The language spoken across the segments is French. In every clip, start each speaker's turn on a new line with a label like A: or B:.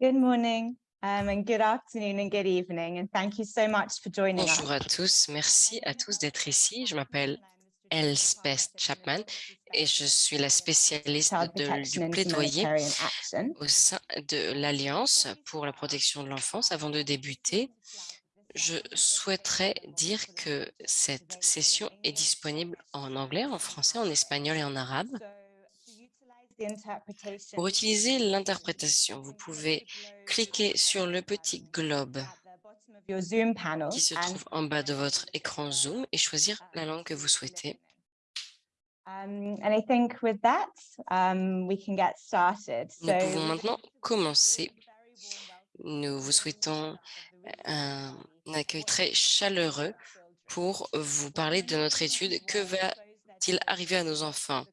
A: Good morning um, and good afternoon and good evening and thank you so much for joining us.
B: Bonjour à tous, merci à tous d'être ici. Je m'appelle Elspeth Chapman et je suis la spécialiste de, du plaidoyer au sein de l'Alliance pour la protection de l'enfance. Avant de débuter, je souhaiterais dire que cette session est disponible en anglais, en français, en espagnol et en arabe.
A: So, to utilize the interpretation,
B: Pour utiliser l'interprétation, vous pouvez cliquer sur le petit globe qui se trouve en bas de votre écran Zoom et choisir la langue que vous souhaitez.
A: Um, um.
B: Nous pouvons maintenant commencer. Nous vous souhaitons un accueil très chaleureux pour vous parler de notre étude. Que va-t-il arriver à nos enfants?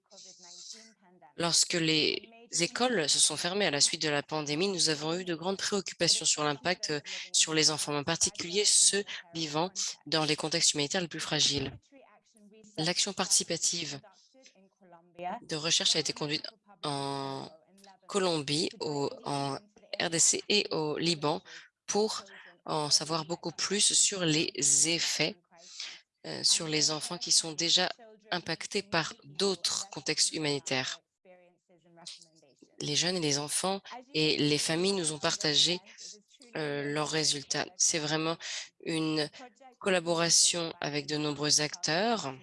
B: Lorsque les écoles se sont fermées à la suite de la pandémie, nous avons eu de grandes préoccupations sur l'impact euh, sur les enfants, en particulier ceux vivant dans les contextes humanitaires les plus fragiles. L'action participative de recherche a été conduite en Colombie, en RDC et au Liban pour en savoir beaucoup plus sur les effets euh, sur les enfants qui sont déjà impactés par d'autres contextes humanitaires. Les jeunes et les enfants et les familles nous ont partagé euh, leurs résultats. C'est vraiment une collaboration avec de nombreux acteurs.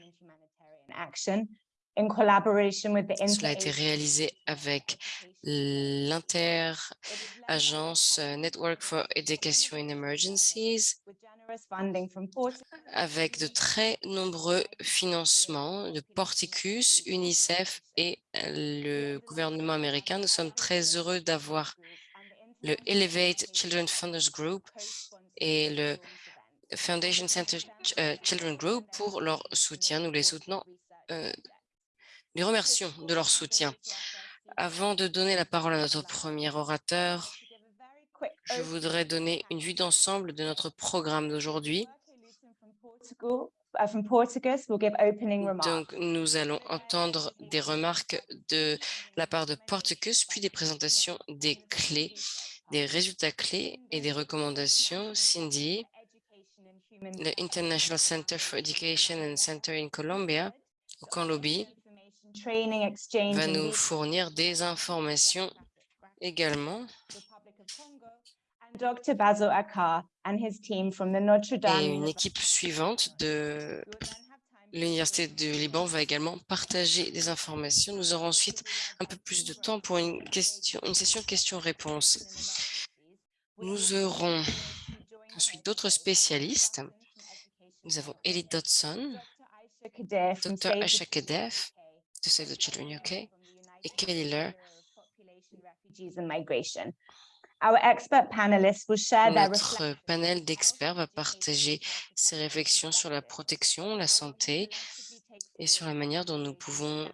B: Cela a été réalisé avec l'inter-agence euh, Network for Education in Emergencies, avec de très nombreux financements de Porticus, UNICEF et euh, le gouvernement américain. Nous sommes très heureux d'avoir le Elevate Children Funders Group et le Foundation Center euh, Children Group pour leur soutien. Nous les soutenons, euh, les remercions de leur soutien. Avant de donner la parole à notre premier orateur, je voudrais donner une vue d'ensemble de notre programme d'aujourd'hui.
A: Remarks.
B: Donc, nous allons entendre des remarques de la part de Porticus, puis des présentations des clés, des résultats clés et des recommandations. Cindy, le International Center for Education and Center in Colombia, au
A: exchange
B: va nous fournir des informations également
A: Republic of Congo, and Dr. Basil Akar and his team from the Notre Dame.
B: et une équipe suivante de l'Université du Liban va également partager des informations. Nous aurons ensuite un peu plus de temps pour une, question, une session questions-réponses. Nous aurons ensuite d'autres spécialistes. Nous avons Ellie Dodson, Dr. Aisha Kedef de Save the Children UK et Kelly Lear, Notre panel d'experts va partager ses réflexions sur la protection, la santé et sur la manière dont nous pouvons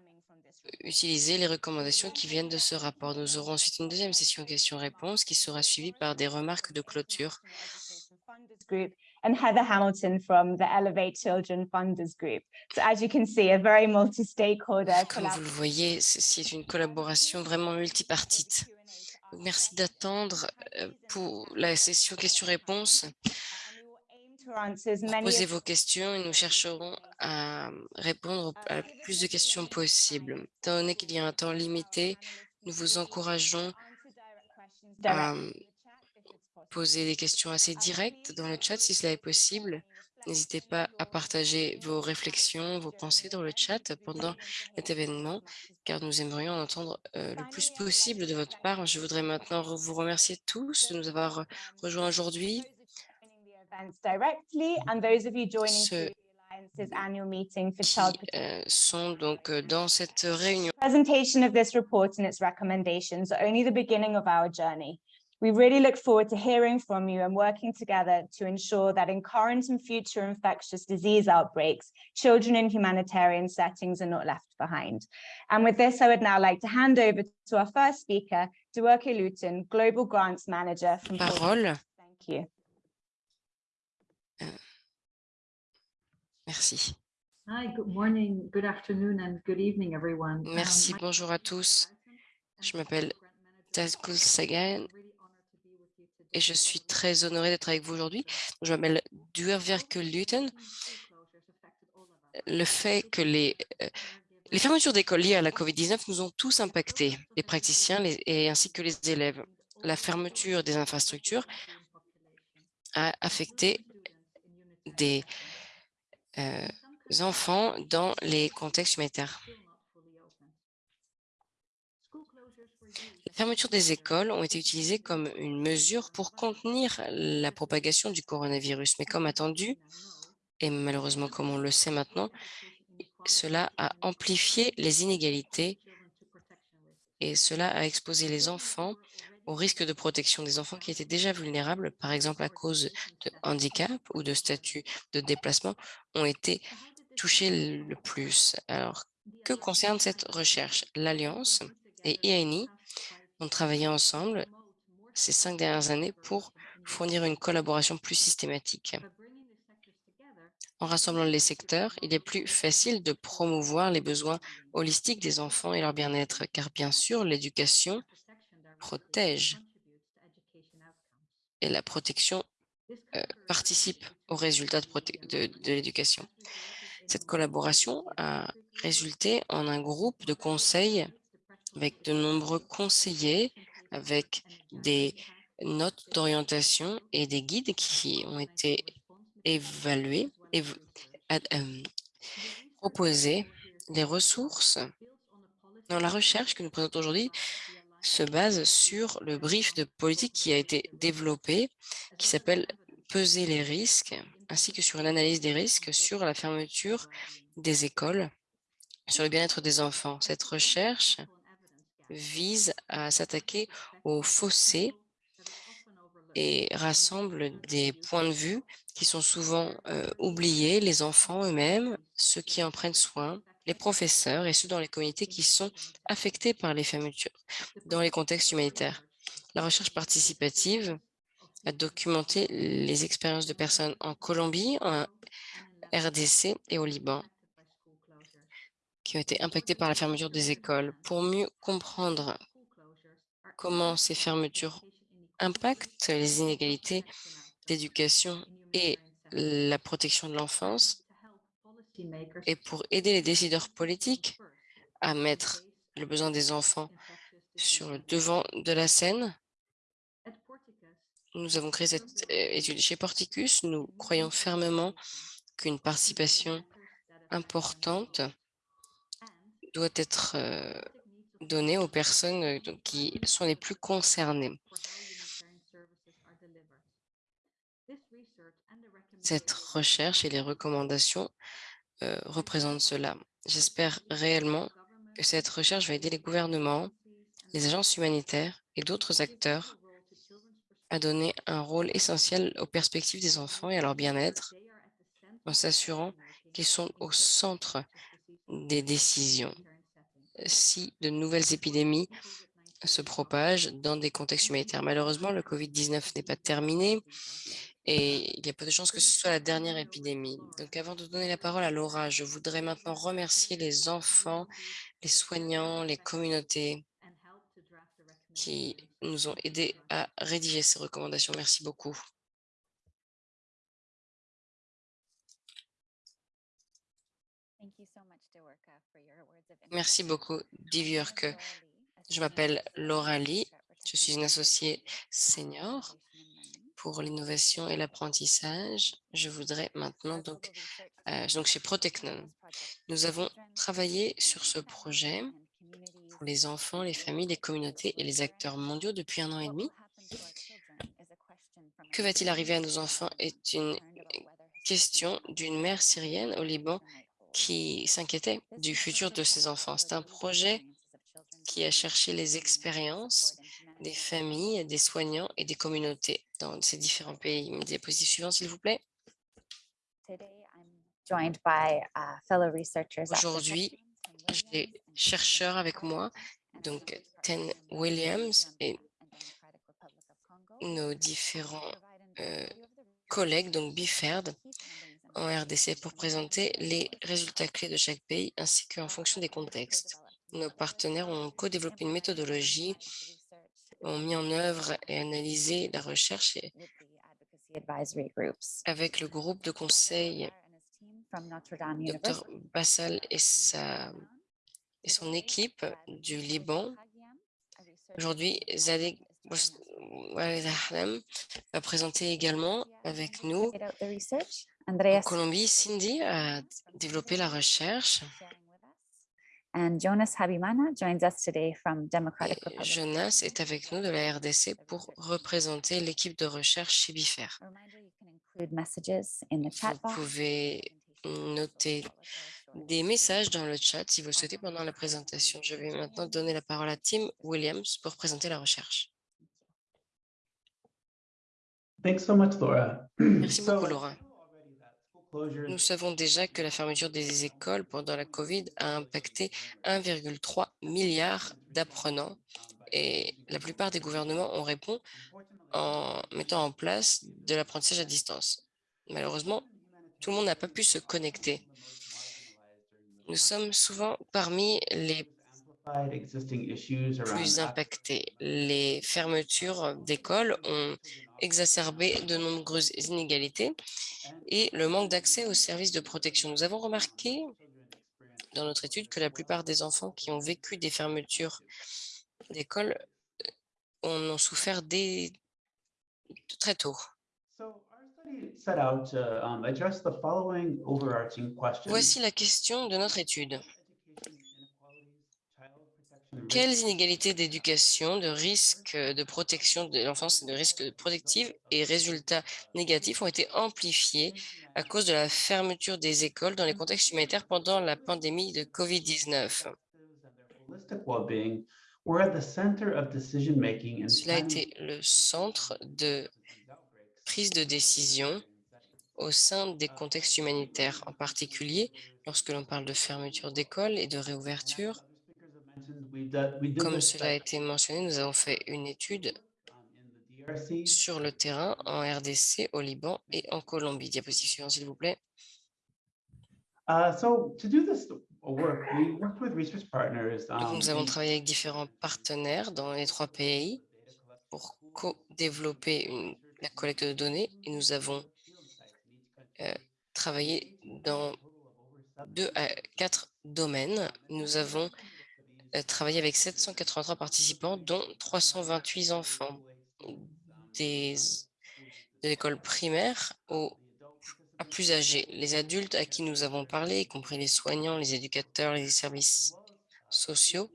B: utiliser les recommandations qui viennent de ce rapport. Nous aurons ensuite une deuxième session questions-réponses qui sera suivie par des remarques de clôture.
A: Funders Group and Heather Hamilton from the Elevate Children Funders Group. So as you can see, a very multi-stakeholder
B: Comme vous le voyez, ceci est une collaboration vraiment multipartite. Merci d'attendre euh, pour la session questions-réponses. Posez vos questions et nous chercherons à répondre à plus de questions possible. Étant donné qu'il y a un temps limité, nous vous encourageons à poser des questions assez directes dans le chat si cela est possible. N'hésitez pas à partager vos réflexions, vos pensées dans le chat pendant cet événement, car nous aimerions en entendre euh, le plus possible de votre part. Je voudrais maintenant vous remercier tous de nous avoir rejoints aujourd'hui.
A: for
B: qui euh, sont donc euh, dans cette réunion.
A: Presentation of this report and its recommendations are only the beginning of our journey. We really look forward to hearing from you and working together to ensure that in current and future infectious disease outbreaks, children in humanitarian settings are not left behind. And with this, I would now like to hand over to our first speaker, Duerke Luton, Global Grants Manager from Portugal.
B: Parole.
A: Thank you.
B: Merci.
C: Hi, good morning, good afternoon, and good evening, everyone. Um,
B: Merci,
C: my
B: bonjour à tous. Je m'appelle
C: Grant
B: Tazkul Sagan. Et je suis très honorée d'être avec vous aujourd'hui. Je m'appelle Duerwerke Luten. Le fait que les, euh, les fermetures d'écoles liées à la COVID-19 nous ont tous impactés, les praticiens et ainsi que les élèves. La fermeture des infrastructures a affecté des euh, enfants dans les contextes humanitaires. Les fermetures des écoles ont été utilisées comme une mesure pour contenir la propagation du coronavirus. Mais comme attendu, et malheureusement comme on le sait maintenant, cela a amplifié les inégalités et cela a exposé les enfants au risque de protection des enfants qui étaient déjà vulnérables, par exemple à cause de handicap ou de statut de déplacement, ont été touchés le plus. Alors, que concerne cette recherche? L'Alliance et IANI ont travaillé ensemble ces cinq dernières années pour fournir une collaboration plus systématique. En rassemblant les secteurs, il est plus facile de promouvoir les besoins holistiques des enfants et leur bien-être, car bien sûr, l'éducation protège et la protection euh, participe aux résultats de, de l'éducation. Cette collaboration a résulté en un groupe de conseils avec de nombreux conseillers, avec des notes d'orientation et des guides qui ont été évalués et euh, proposer les ressources dans la recherche que nous présentons aujourd'hui se base sur le brief de politique qui a été développé, qui s'appelle Peser les risques, ainsi que sur une analyse des risques sur la fermeture des écoles, sur le bien-être des enfants. Cette recherche vise à s'attaquer aux fossés et rassemble des points de vue qui sont souvent euh, oubliés, les enfants eux-mêmes, ceux qui en prennent soin, les professeurs et ceux dans les communautés qui sont affectés par les fermetures dans les contextes humanitaires. La recherche participative a documenté les expériences de personnes en Colombie, en RDC et au Liban qui ont été impactées par la fermeture des écoles. Pour mieux comprendre comment ces fermetures impactent les inégalités d'éducation et la protection de l'enfance, et pour aider les décideurs politiques à mettre le besoin des enfants sur le devant de la scène, nous avons créé cette euh, étude chez Porticus. Nous croyons fermement qu'une participation importante doit être donnée aux personnes qui sont les plus concernées. Cette recherche et les recommandations euh, représente cela. J'espère réellement que cette recherche va aider les gouvernements, les agences humanitaires et d'autres acteurs à donner un rôle essentiel aux perspectives des enfants et à leur bien-être en s'assurant qu'ils sont au centre des décisions. Si de nouvelles épidémies se propagent dans des contextes humanitaires. Malheureusement, le COVID-19 n'est pas terminé et il y a peu de chances que ce soit la dernière épidémie. Donc avant de donner la parole à Laura, je voudrais maintenant remercier les enfants, les soignants, les communautés qui nous ont aidés à rédiger ces recommandations. Merci beaucoup. Merci beaucoup, Diviurke. Je m'appelle Laura Lee, je suis une associée senior pour l'innovation et l'apprentissage. Je voudrais maintenant donc, euh, donc chez Protecnon. Nous avons travaillé sur ce projet pour les enfants, les familles, les communautés et les acteurs mondiaux depuis un an et demi. Que va-t-il arriver à nos enfants est une question d'une mère syrienne au Liban qui s'inquiétait du futur de ses enfants. C'est un projet qui a cherché les expériences des familles, des soignants et des communautés dans ces différents pays. Diapositive suivante, s'il vous plaît. Aujourd'hui, j'ai des chercheurs avec moi, donc Ten Williams et nos différents euh, collègues, donc BIFERD, en RDC, pour présenter les résultats clés de chaque pays, ainsi qu'en fonction des contextes. Nos partenaires ont co-développé une méthodologie ont mis en œuvre et analysé la recherche avec le groupe de conseil Dr. Bassal et, sa, et son équipe du Liban. Aujourd'hui, Waled Ahlam va présenter également avec nous
D: Research.
B: en
D: Andreas?
B: Colombie. Cindy a développé la recherche.
D: And Jonas Habimana joins us today from Democratic Republic.
B: Jonas est avec nous de la RDC pour représenter l'équipe de recherche
D: chat
B: Vous pouvez noter des messages dans le chat si vous le souhaitez pendant la présentation. Je vais maintenant donner la parole à Tim Williams pour présenter la recherche.
E: Thanks so much, Laura.
B: Merci beaucoup, Laura.
E: already that school closures
B: Nous savons déjà que la fermeture des écoles pendant la COVID a impacté 1,3 milliard d'apprenants et la plupart des gouvernements ont répondu en mettant en place de l'apprentissage à distance. Malheureusement, tout le monde n'a pas pu se connecter. Nous sommes souvent parmi les plus
E: access
B: impactés. Les fermetures d'écoles ont exacerbé de nombreuses inégalités et le manque d'accès aux services de protection. Nous avons remarqué dans notre étude que la plupart des enfants qui ont vécu des fermetures d'écoles euh, en ont souffert dès très tôt.
E: So our study set out to um, address the following overarching questions.
B: Voici la question de notre étude.
E: Education inequalities, child protection
B: Quelles
E: risks,
B: inégalités d'éducation, de risques de protection de l'enfance et de risques protectifs et résultats négatifs ont été amplifiés à cause de la fermeture des écoles dans les contextes humanitaires pendant la pandémie de COVID-19.
E: perspectives and their holistic well-being were at the center of decision-making and
B: Cela a été le centre de prise de décision au sein des contextes humanitaires, en particulier lorsque l'on parle de fermeture d'écoles et de réouverture. Comme cela a été mentionné, nous avons fait une étude
E: um,
B: sur le terrain en RDC, au Liban et en Colombie. Diapositive suivante, s'il vous plaît.
E: Uh, so to do this work, we worked with research partners.
B: Donc,
E: um,
B: nous avons travaillé avec différents partenaires dans les trois pays pour co-développer la collecte de données et nous avons euh, travaillé dans deux à quatre domaines. Nous avons travaillé avec 783 participants, dont 328 enfants des, de l'école primaire au à plus âgés. Les adultes à qui nous avons parlé, y compris les soignants, les éducateurs, les services sociaux,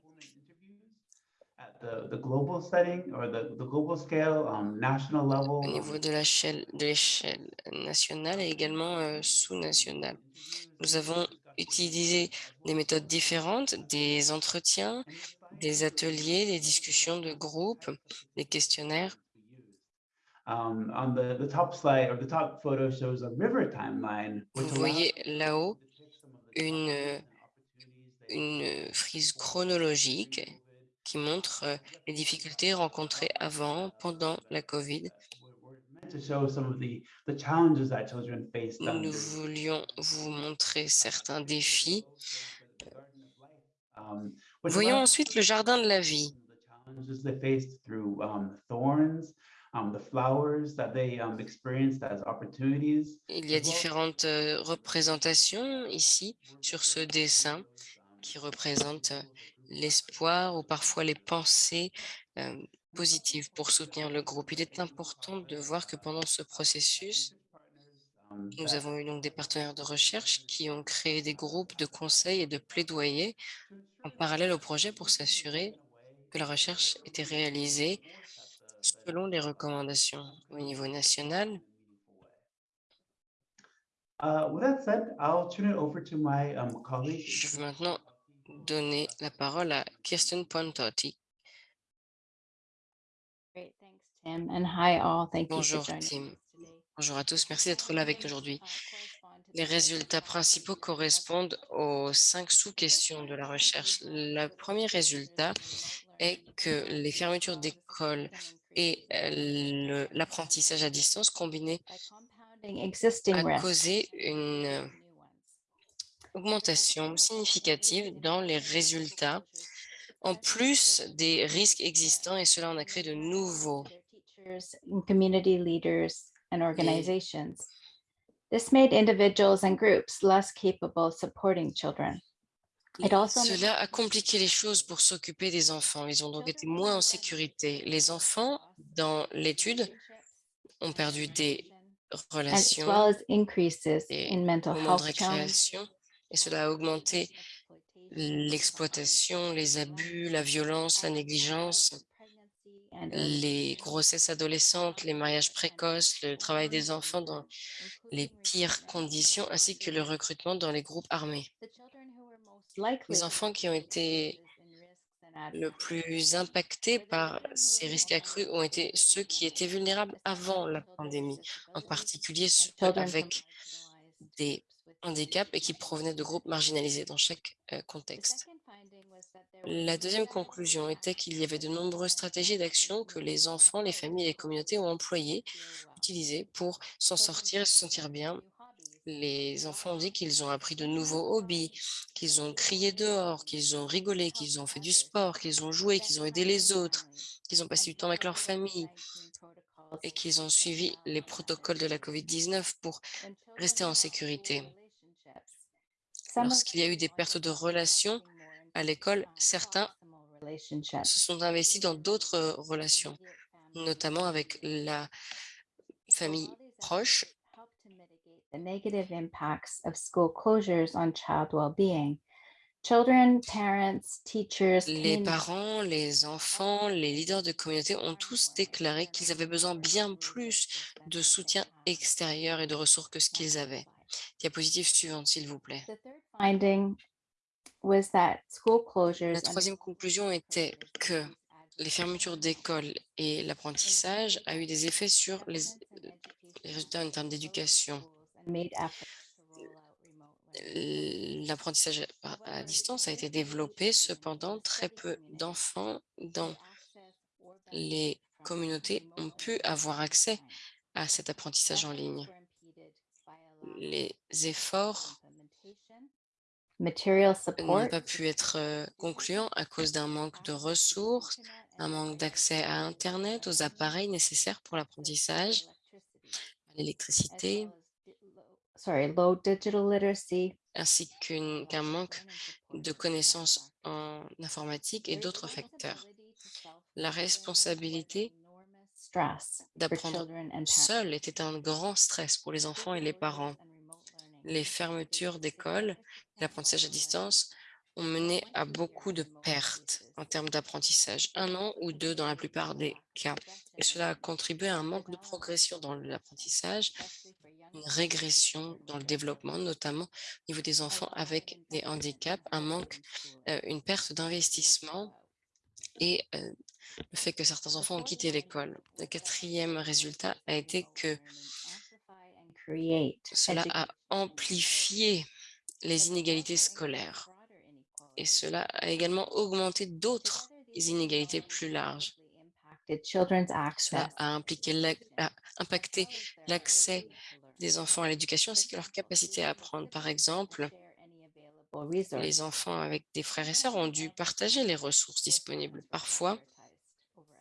B: au niveau de l'échelle de l'échelle nationale et également euh, sous-nationale. Nous avons utilisé des méthodes différentes, des entretiens, des ateliers, des discussions de groupe, des questionnaires.
E: Um, on the, the top slide or the top photo shows a river timeline.
B: Vous voyez là-haut une frise chronologique qui montre euh, les difficultés rencontrées avant, pendant la COVID. Nous voulions vous montrer certains défis.
E: Um,
B: Voyons ensuite le jardin de la vie.
E: some of the challenges they faced through thorns, the flowers that they experienced as opportunities.
B: Il y a différentes euh, représentations ici sur ce dessin qui représentent euh, l'espoir ou parfois les pensées euh, pour soutenir le groupe. Il est important de voir que pendant ce processus, nous avons eu donc des partenaires de recherche qui ont créé des groupes de conseils et de plaidoyer
E: to ensure
B: en parallèle au projet pour s'assurer que la recherche était réalisée selon les recommandations au niveau national. Je veux maintenant donner la parole à Kirsten Pontotti.
F: Tim. And hi, all. Thank you
B: Bonjour,
F: for
B: Tim. Bonjour à tous, merci d'être là avec nous aujourd'hui. Les résultats principaux correspondent aux cinq sous-questions de la recherche. Le premier résultat est que les fermetures d'écoles et euh, l'apprentissage à distance
F: existing
B: a causé une augmentation significative dans les résultats en plus des risques existants et cela en a créé de nouveaux.
F: And community leaders, and organizations. This made individuals and groups less capable of supporting children. It also made
B: Cela a compliqué les choses pour s'occuper des enfants. Ils ont donc été moins en sécurité. Les enfants, dans l'étude, ont perdu des
F: as
B: relations
F: well as increases
B: et
F: in mental
B: moments de récréation et cela a augmenté l'exploitation, les abus, la violence, la négligence, les grossesses adolescentes, les mariages précoces, le travail des enfants dans les pires conditions, ainsi que le recrutement dans les groupes armés. Les enfants qui ont été le plus impactés par ces risques accrus ont été ceux qui étaient vulnérables avant la pandémie, en particulier ceux avec des handicaps et qui provenaient de groupes marginalisés dans chaque euh, contexte. La deuxième conclusion était qu'il y avait de nombreuses stratégies d'action que les enfants, les familles et les communautés ont employées, utilisées pour s'en sortir et se sentir bien. Les enfants ont dit qu'ils ont appris de nouveaux hobbies, qu'ils ont crié dehors, qu'ils ont rigolé, qu'ils ont fait du sport, qu'ils ont joué, qu'ils ont aidé les autres, qu'ils ont passé du temps avec leur famille et qu'ils ont suivi les protocoles de la COVID-19 pour rester en sécurité. Lorsqu'il y a eu des pertes de relations à l'école, certains se sont investis dans d'autres relations, notamment avec la famille proche.
F: The negative impacts of school closures on child well-being. Children, parents, teachers,
B: Les parents, les enfants, les leaders de communauté ont tous déclaré qu'ils avaient besoin bien plus de soutien extérieur et de ressources que ce qu'ils avaient. Diapositive suivante, s'il vous plaît. La troisième conclusion était que les fermetures d'écoles et l'apprentissage a eu des effets sur les, les résultats en termes d'éducation. L'apprentissage à distance a été développé, cependant très peu d'enfants dans les communautés ont pu avoir accès à cet apprentissage en ligne. Les efforts
F: Material support,
B: pas pu être euh, concluants à cause d'un manque de ressources, un manque d'accès à Internet, aux appareils nécessaires pour l'apprentissage, à l'électricité, ainsi qu'un manque de connaissances en informatique et d'autres facteurs. La responsabilité d'apprendre seul était un grand stress pour les enfants et les parents. Les fermetures d'écoles, l'apprentissage à distance ont mené à beaucoup de pertes en termes d'apprentissage, un an ou deux dans la plupart des cas. Et cela a contribué à un manque de progression dans l'apprentissage, une régression dans le développement, notamment au niveau des enfants avec des handicaps, un manque, euh, une perte d'investissement et euh, le fait que certains enfants ont quitté l'école. Le quatrième résultat a été que cela a amplifié les inégalités scolaires et cela a également augmenté d'autres inégalités plus larges. Cela a, impliqué la- a impacté l'accès des enfants à l'éducation ainsi que leur capacité à apprendre. Par exemple, les enfants avec des frères et sœurs ont dû partager les ressources disponibles. Parfois,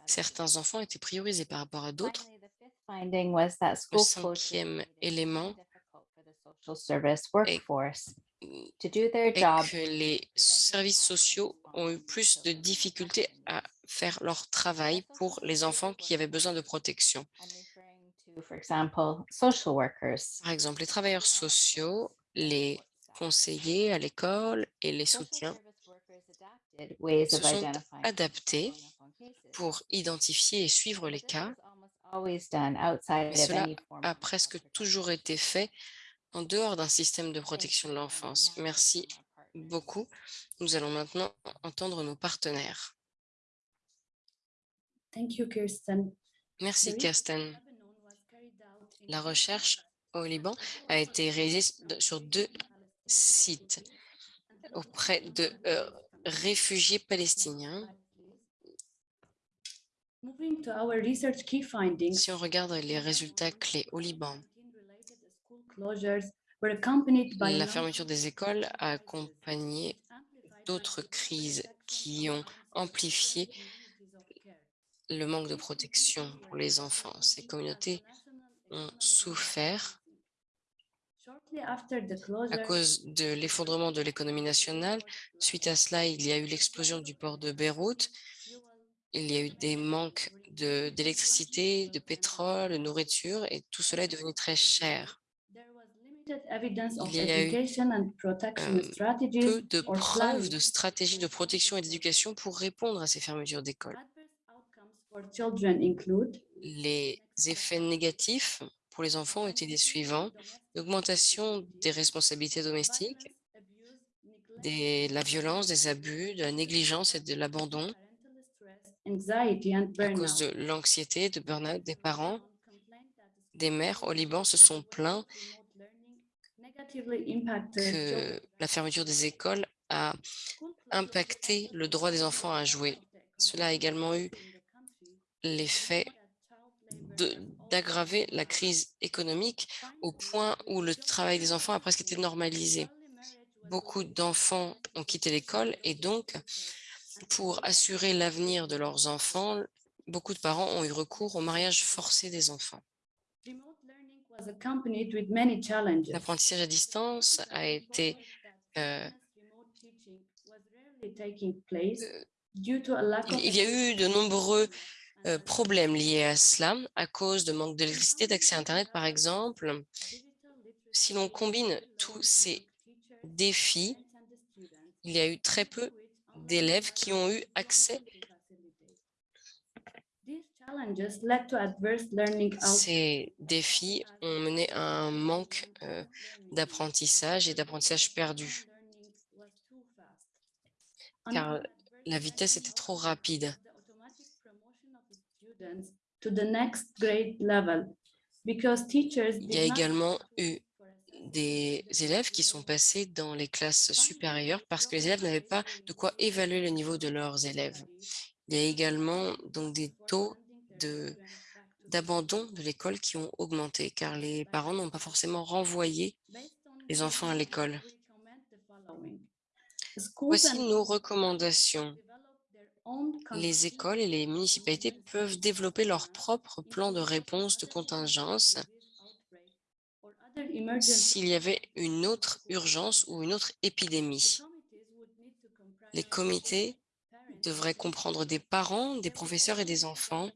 B: certains enfants étaient priorisés par rapport à d'autres. Le cinquième élément est
F: job
B: que les services sociaux ont eu plus de difficultés à faire leur travail pour les enfants qui avaient besoin de protection.
F: I'm referring to, for example, social workers.
B: Par exemple, les travailleurs sociaux, les conseillers à l'école et les soutiens se sont adaptés pour identifier et suivre les cas.
F: of
B: cela a presque toujours été fait en dehors d'un système de protection de l'enfance. Merci beaucoup. Nous allons maintenant entendre nos partenaires.
G: Thank you, Kirsten.
B: Merci, Kirsten. La recherche au Liban a été réalisée sur deux sites auprès de euh, réfugiés palestiniens.
G: Moving to our research key findings.
B: Si on regarde les résultats clés au Liban,
G: COVID-19 related school closures were accompanied by
B: la fermeture des écoles a accompagné d'autres crises qui ont amplifié le manque de protection pour les enfants. Ces communautés ont souffert à cause de l'effondrement de l'économie nationale. Suite à cela, il y a eu l'explosion du port de Beyrouth. Il y a eu des manques de- d'électricité, de, pétrole, de nourriture, et tout cela est devenu très cher.
G: Il
B: y a eu, Peu de preuves de stratégies de protection et d'éducation pour répondre à ces fermetures d'écoles. Les effets négatifs pour les enfants ont été les suivants. L'augmentation des responsabilités domestiques, de la violence, des abus, de la négligence et de l'abandon à cause de l'anxiété, de burn-out des parents. Des mères au Liban se sont plaints que la fermeture des écoles a impacté le droit des enfants à jouer. Cela a également eu l'effet d'aggraver la crise économique au point où le travail des enfants a presque été normalisé. Beaucoup d'enfants ont quitté l'école et donc, pour assurer l'avenir de leurs enfants, beaucoup de parents ont eu recours au mariage forcé des enfants. L'apprentissage à distance a été euh, il, y a eu de nombreux euh, problèmes liés à cela à cause de manque d'électricité, d'accès à Internet, par exemple. Si l'on combine tous ces défis, il y a eu très peu d'élèves qui ont eu accès. Ces défis ont mené à un manque euh, d'apprentissage et d'apprentissage perdu, car la vitesse était trop rapide. Il y a également eu des élèves qui sont passés dans les classes supérieures parce que les élèves n'avaient pas de quoi évaluer le niveau de leurs élèves. Il y a également donc des taux d'abandon de l'école qui ont augmenté car les parents n'ont pas forcément renvoyé les enfants à l'école. Voici nos recommandations. Les écoles et les municipalités peuvent développer leur propre plan de réponse de contingence s'il y avait une autre urgence ou une autre épidémie. Les comités devraient comprendre des parents, des professeurs et des enfants.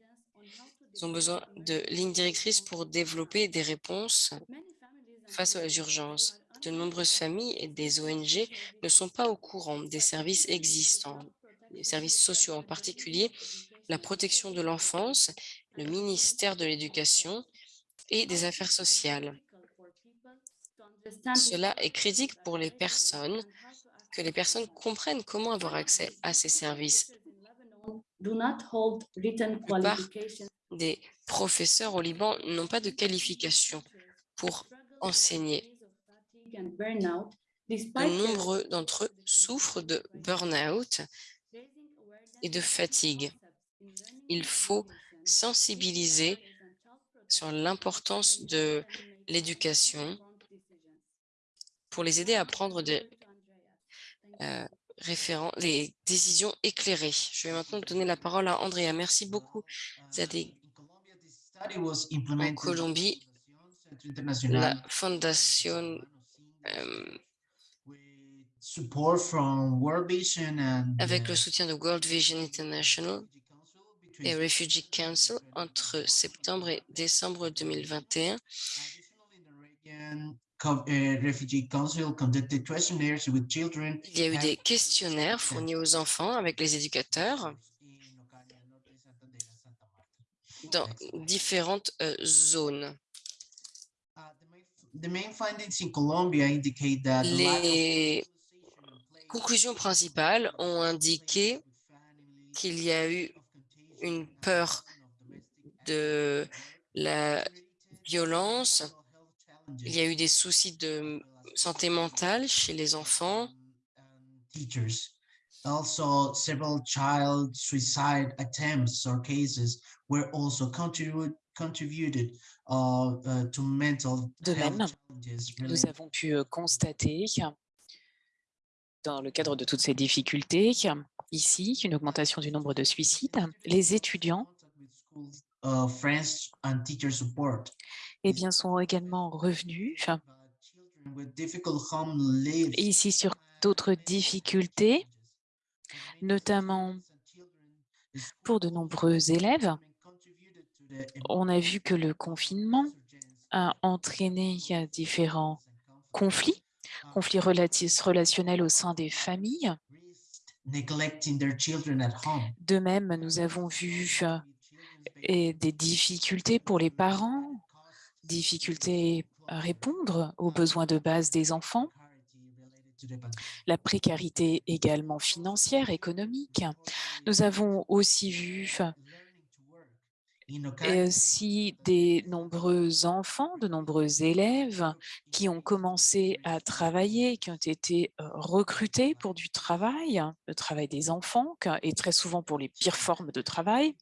B: Ils ont besoin de lignes directrices pour développer des réponses face aux urgences. De nombreuses familles et des ONG ne sont pas au courant des services existants, les services sociaux en particulier, la protection de l'enfance, le ministère de l'Éducation et des Affaires sociales. Cela est critique pour les personnes, que les personnes comprennent comment avoir accès à ces services. La plupart des professeurs au Liban n'ont pas de qualification pour enseigner. De nombreux d'entre eux souffrent de burn-out et de fatigue. Il faut sensibiliser sur l'importance de l'éducation pour les aider à prendre des, euh, des décisions éclairées. Je vais maintenant donner la parole à Andrea. Merci beaucoup. En Colombie, la Fondation euh, avec le soutien de World Vision International et Refugee Council entre septembre et décembre 2021. Il y a eu des questionnaires fournis aux enfants avec les éducateurs dans différentes euh, zones. Les conclusions principales ont indiqué qu'il y a eu une peur de la violence, il y a eu des soucis de santé mentale chez les enfants.
H: Also, several child suicide attempts or cases were also contributed contributed uh, uh, to mental
I: De
H: health
I: même,
H: challenges
I: nous avons pu euh, constater, dans le cadre de toutes ces difficultés, ici une augmentation du nombre de suicides. Les étudiants
H: uh, and support.
I: eh bien, sont également revenus ici sur d'autres difficultés, notamment pour de nombreux élèves. On a vu que le confinement a entraîné différents conflits, conflits relationnels au sein des familles. De même, nous avons vu euh, des difficultés pour les parents, difficultés à répondre aux besoins de base des enfants, la précarité également financière, économique. Nous avons aussi vu aussi des nombreux enfants, de nombreux élèves qui ont commencé à travailler, qui ont été euh, recrutés pour du travail, le travail des enfants, et très souvent pour les pires formes de travail.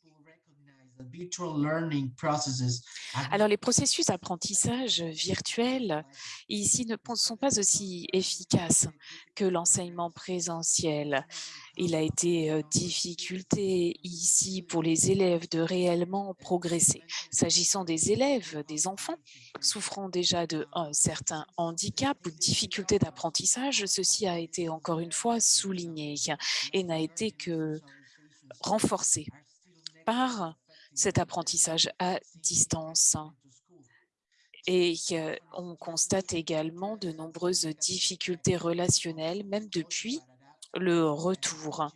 I: Alors, les processus d'apprentissage virtuel ici ne sont pas aussi efficaces que l'enseignement présentiel. Il a été euh, difficulté ici pour les élèves de réellement progresser. S'agissant des élèves, des enfants souffrant déjà de un certain handicap ou difficulté d'apprentissage, ceci a été encore une fois souligné et n'a été que renforcé par cet apprentissage à distance. Et euh, on constate également de nombreuses difficultés relationnelles, même depuis le retour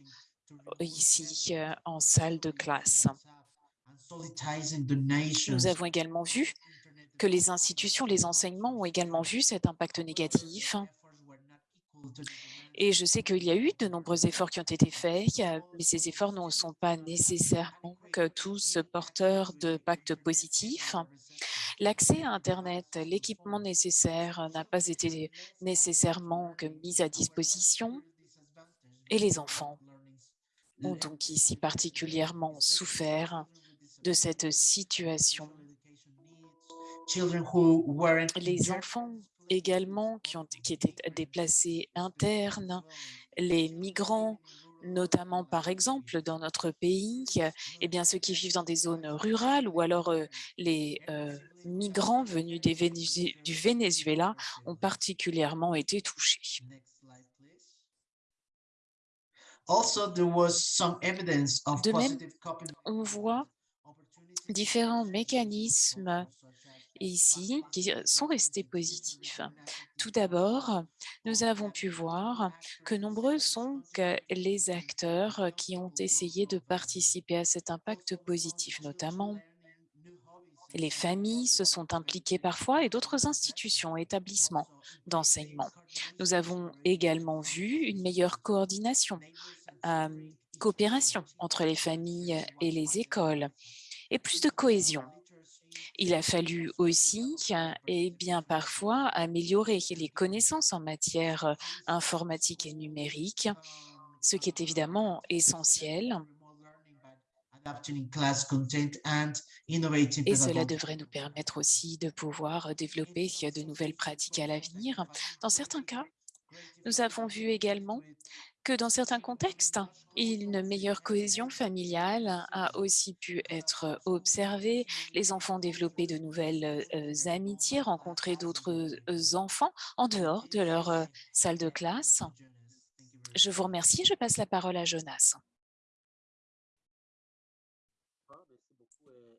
I: ici euh, en salle de classe. Nous avons également vu que les institutions, les enseignements ont également vu cet impact négatif. Et je sais qu'il y a eu de nombreux efforts qui ont été faits, mais ces efforts ne sont pas nécessairement que tous porteurs de pactes positifs. L'accès à Internet, l'équipement nécessaire n'a pas été nécessairement que mis à disposition et les enfants ont donc ici particulièrement souffert de cette situation. Les enfants également qui, ont, qui étaient déplacés internes, les migrants, notamment par exemple dans notre pays, eh bien ceux qui vivent dans des zones rurales ou alors euh, les euh, migrants venus des Vénézu- du Venezuela ont particulièrement été touchés. De même, on voit différents mécanismes ici qui sont restés positifs. Tout d'abord, nous avons pu voir que nombreux sont les acteurs qui ont essayé de participer à cet impact positif, notamment les familles se sont impliquées parfois et d'autres institutions, établissements d'enseignement. Nous avons également vu une meilleure coordination, coopération entre les familles et les écoles et plus de cohésion. Il a fallu aussi, et bien parfois, améliorer les connaissances en matière euh, informatique et numérique, ce qui est évidemment essentiel. Et cela devrait nous permettre aussi de pouvoir développer de nouvelles pratiques à l'avenir. Dans certains cas, nous avons vu également que dans certains contextes, une meilleure cohésion familiale a aussi pu être observée. Les enfants développé de nouvelles euh, amitiés, rencontré d'autres euh, enfants en dehors de leur euh, salle de classe. Je vous remercie. Je passe la parole à Jonas.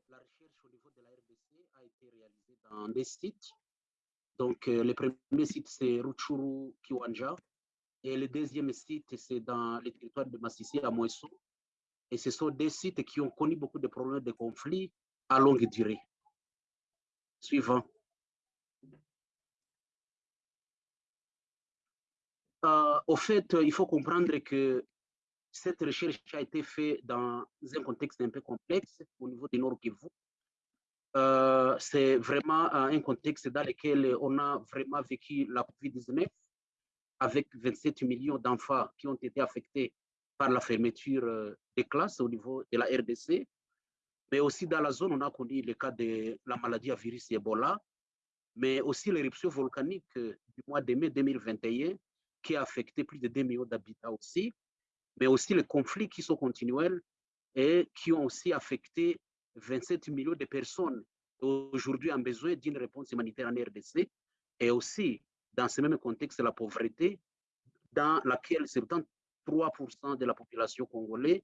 J: La recherche au niveau de la RDC a été réalisée dans des. Donc, euh, le premier site, c'est Rutshuru Kiwanja. Et le deuxième site, c'est dans le territoire de Massissi à Moesso. Et ce sont des sites qui ont connu beaucoup de problèmes de conflits à longue durée. Suivant. Euh, au fait, il faut comprendre que cette recherche a été faite dans un contexte un peu complexe au niveau du Nord Kivu. Euh, c'est vraiment un contexte dans lequel on a vraiment vécu la COVID-19 avec 27 millions d'enfants qui ont été affectés par la fermeture euh, des classes au niveau de la RDC. Mais aussi dans la zone, on a connu le cas de la maladie à virus Ebola, mais aussi l'éruption volcanique du mois de mai 2021 qui a affecté plus de 2 millions d'habitants aussi. mais aussi les conflits qui sont continuels et qui ont aussi affecté 27 millions de personnes aujourd'hui ont besoin d'une réponse humanitaire en RDC et aussi dans ce même contexte la pauvreté dans laquelle 73% de la population congolaise,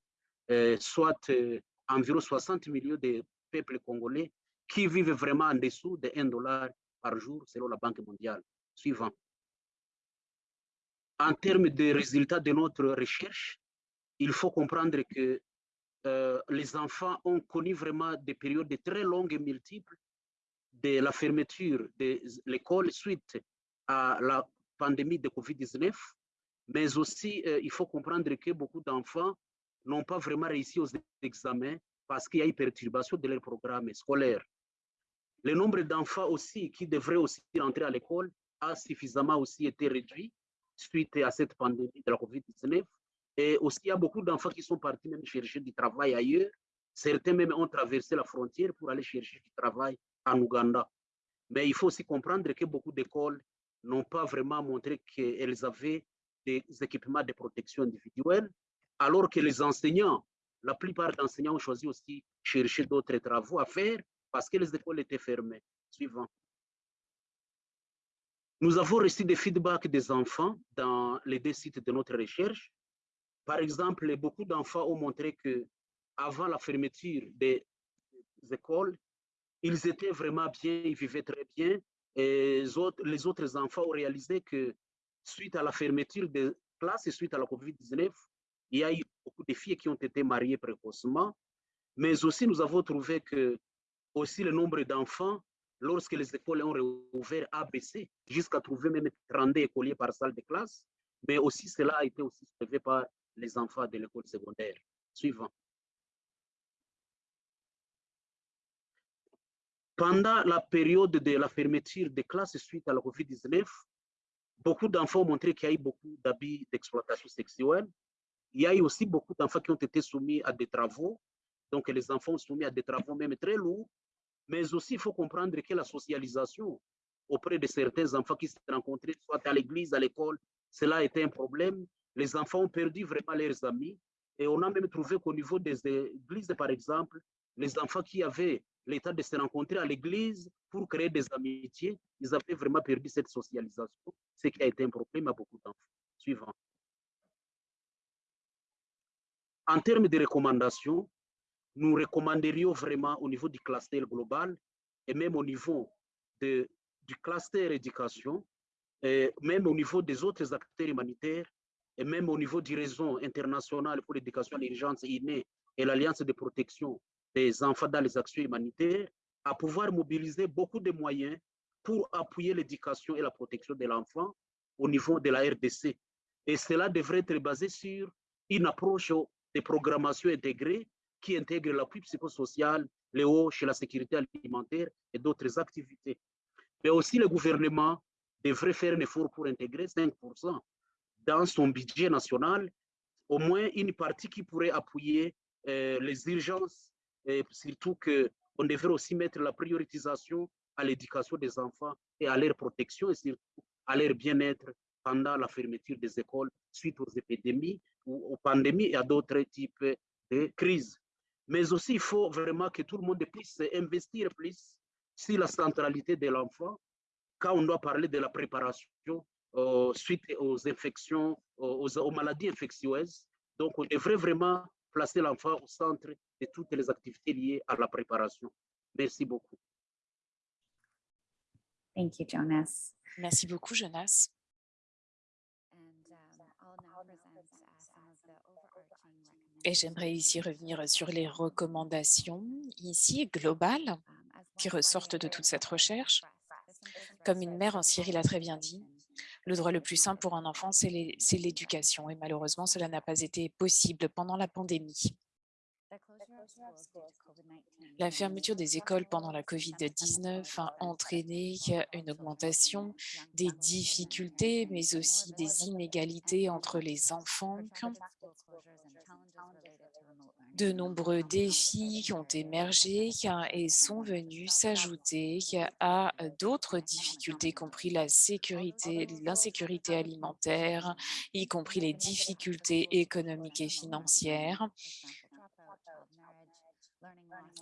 J: euh, soit euh, environ 60 millions de peuples congolais qui vivent vraiment en dessous de 1 dollar par jour selon la Banque mondiale. Suivant. En termes de résultats de notre recherche, il faut comprendre que euh, les enfants ont connu vraiment des périodes très longues et multiples de la fermeture de l'école suite à la pandémie de Covid-19, mais aussi euh, il faut comprendre que beaucoup d'enfants n'ont pas vraiment réussi aux examens parce qu'il y a eu perturbation de leur programme scolaire. Le nombre d'enfants aussi qui devraient aussi rentrer à l'école a suffisamment aussi été réduit suite à cette pandémie de la COVID-19. Et aussi, il y a beaucoup d'enfants qui sont partis même chercher du travail ailleurs. Certains même ont traversé la frontière pour aller chercher du travail en Ouganda. Mais il faut aussi comprendre que beaucoup d'écoles n'ont pas vraiment montré qu'elles avaient des équipements de protection individuelle, alors que les enseignants, la plupart d'enseignants ont choisi aussi chercher d'autres travaux à faire parce que les écoles étaient fermées. Suivant. Nous avons reçu des feedbacks des enfants dans les deux sites de notre recherche. Par exemple, beaucoup d'enfants ont montré que avant la fermeture des écoles, ils étaient vraiment bien, ils vivaient très bien. Et les autres, enfants ont réalisé que suite à la fermeture des classes et suite à la COVID-19, il y a eu beaucoup de filles qui ont été mariées précocement. Mais aussi, nous avons trouvé que aussi le nombre d'enfants lorsque les écoles ont réouvert a baissé jusqu'à trouver même 32 écoliers par salle de classe, mais aussi cela a été aussi soulevé par les enfants de l'école secondaire. Suivant. Pendant la période de la fermeture des classes suite à la COVID-19, beaucoup d'enfants ont montré qu'il y a eu beaucoup d'abus d'exploitation sexuelle. Il y a eu aussi beaucoup d'enfants qui ont été soumis à des travaux. Donc, les enfants sont soumis à des travaux même très lourds, mais aussi, il faut comprendre que la socialisation auprès de certains enfants qui se rencontraient, soit à l'église, à l'école, cela a été un problème. Les enfants ont perdu vraiment leurs amis. Et on a même trouvé qu'au niveau des églises, par exemple, les enfants qui avaient l'état de se rencontrer à l'église pour créer des amitiés, ils avaient vraiment perdu cette socialisation, ce qui a été un problème à beaucoup d'enfants. Suivant. En termes de recommandations, nous recommanderions vraiment au niveau du cluster global et même au niveau du cluster éducation, et même au niveau des autres acteurs humanitaires et même au niveau du réseau international pour l'éducation à l'urgence innée et l'Alliance de protection des enfants dans les actions humanitaires, à pouvoir mobiliser beaucoup de moyens pour appuyer l'éducation et la protection de l'enfant au niveau de la RDC. Et cela devrait être basé sur une approche de programmation intégrée qui intègre l'appui psychosocial, les hauts chez la sécurité alimentaire et d'autres activités. Mais aussi le gouvernement devrait faire un effort pour intégrer 5% dans son budget national, au moins une partie qui pourrait appuyer euh, les urgences, et surtout qu'on devrait aussi mettre la prioritisation à l'éducation des enfants et à leur protection et surtout à leur bien-être pendant la fermeture des écoles suite aux épidémies ou aux pandémies et à d'autres types de crises. Mais aussi, il faut vraiment que tout le monde puisse investir plus sur la centralité de l'enfant quand on doit parler de la préparation euh, suite aux infections, aux, aux, maladies infectieuses. Donc, on devrait vraiment placer l'enfant au centre de toutes les activités liées à la préparation. Merci beaucoup.
D: Thank you, Jonas.
I: Merci beaucoup, Jonas. Et j'aimerais ici revenir sur les recommandations ici globales qui ressortent de toute cette recherche. Comme une mère en Syrie l'a très bien dit, le droit le plus simple pour un enfant, c'est l'éducation. Et malheureusement, cela n'a pas été possible pendant la pandémie. La fermeture des écoles pendant la COVID-19 a entraîné une augmentation des difficultés, mais aussi des inégalités entre les enfants de nombreux défis ont émergé et sont venus s'ajouter à d'autres difficultés, y compris la sécurité, l'insécurité alimentaire, y compris les difficultés économiques et financières.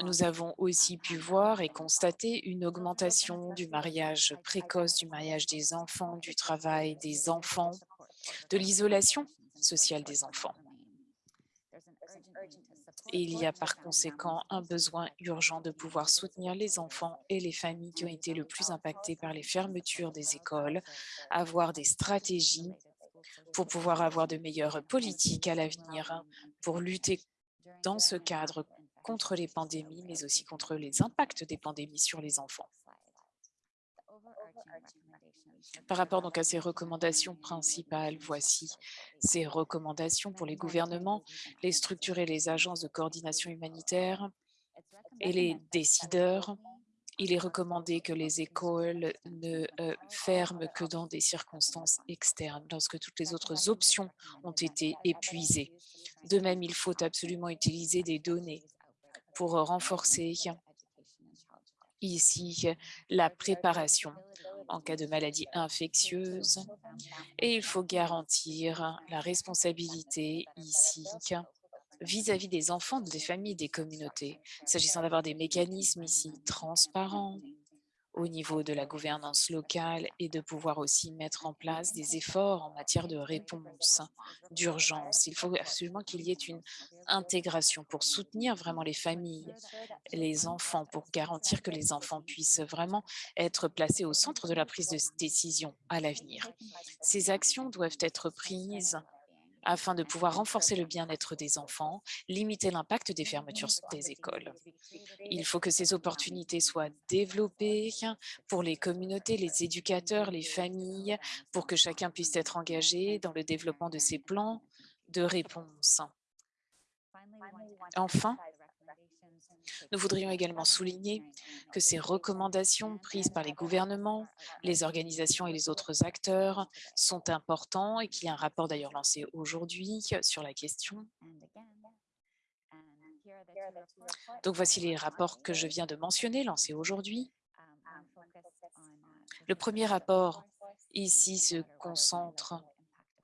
I: Nous avons aussi pu voir et constater une augmentation du mariage précoce, du mariage des enfants, du travail des enfants, de l'isolation sociale des enfants. Il y a par conséquent un besoin urgent de pouvoir soutenir les enfants et les familles qui ont été le plus impactés par les fermetures des écoles, avoir des stratégies pour pouvoir avoir de meilleures politiques à l'avenir, pour lutter dans ce cadre contre les pandémies, mais aussi contre les impacts des pandémies sur les enfants. Par rapport donc à ces recommandations principales, voici ces recommandations pour les gouvernements, les structures et les agences de coordination humanitaire et les décideurs. Il est recommandé que les écoles ne euh, ferment que dans des circonstances externes, lorsque toutes les autres options ont été épuisées. De même, il faut absolument utiliser des données pour renforcer ici la préparation en cas de maladie infectieuse et il faut garantir la responsabilité ici vis-à-vis des enfants, des familles, des communautés, s'agissant d'avoir des mécanismes ici transparents, au niveau de la gouvernance locale et de pouvoir aussi mettre en place des efforts en matière de réponse d'urgence. Il faut absolument qu'il y ait une intégration pour soutenir vraiment les familles, les enfants, pour garantir que les enfants puissent vraiment être placés au centre de la prise de décision à l'avenir. Ces actions doivent être prises afin de pouvoir renforcer le bien-être des enfants, limiter l'impact des fermetures des écoles. Il faut que ces opportunités soient développées pour les communautés, les éducateurs, les familles, pour que chacun puisse être engagé dans le développement de ces plans de réponse. Enfin, nous voudrions également souligner que ces recommandations prises par les gouvernements, les organisations et les autres acteurs sont importants et qu'il y a un rapport d'ailleurs lancé aujourd'hui sur la question. Donc voici les rapports que je viens de mentionner, lancés aujourd'hui. Le premier rapport ici se concentre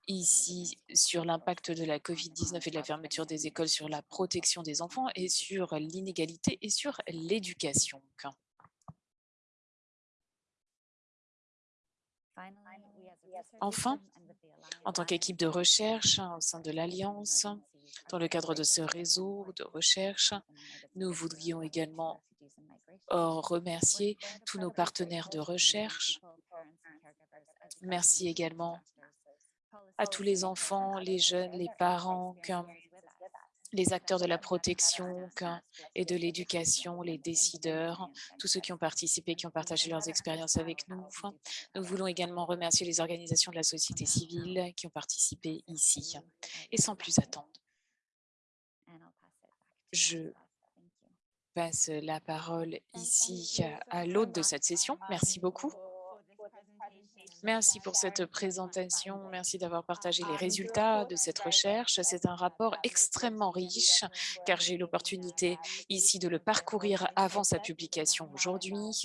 I: ici sur l'impact de la COVID-19 et de la fermeture des écoles sur la protection des enfants et sur l'inégalité et sur l'éducation. Enfin, en tant qu'équipe de recherche au sein de l'Alliance, dans le cadre de ce réseau de recherche, nous voudrions également remercier tous nos partenaires de recherche. Merci également à tous les enfants, les jeunes, les parents, les acteurs de la protection et de l'éducation, les décideurs, tous ceux qui ont participé, qui ont partagé leurs expériences avec nous. Nous voulons également remercier les organisations de la société civile qui ont participé ici. Et sans plus attendre, je passe la parole ici à l'hôte de cette session. Merci beaucoup. Merci pour cette présentation. Merci d'avoir partagé les résultats de cette recherche. C'est un rapport extrêmement riche car j'ai eu l'opportunité ici de le parcourir avant sa publication aujourd'hui.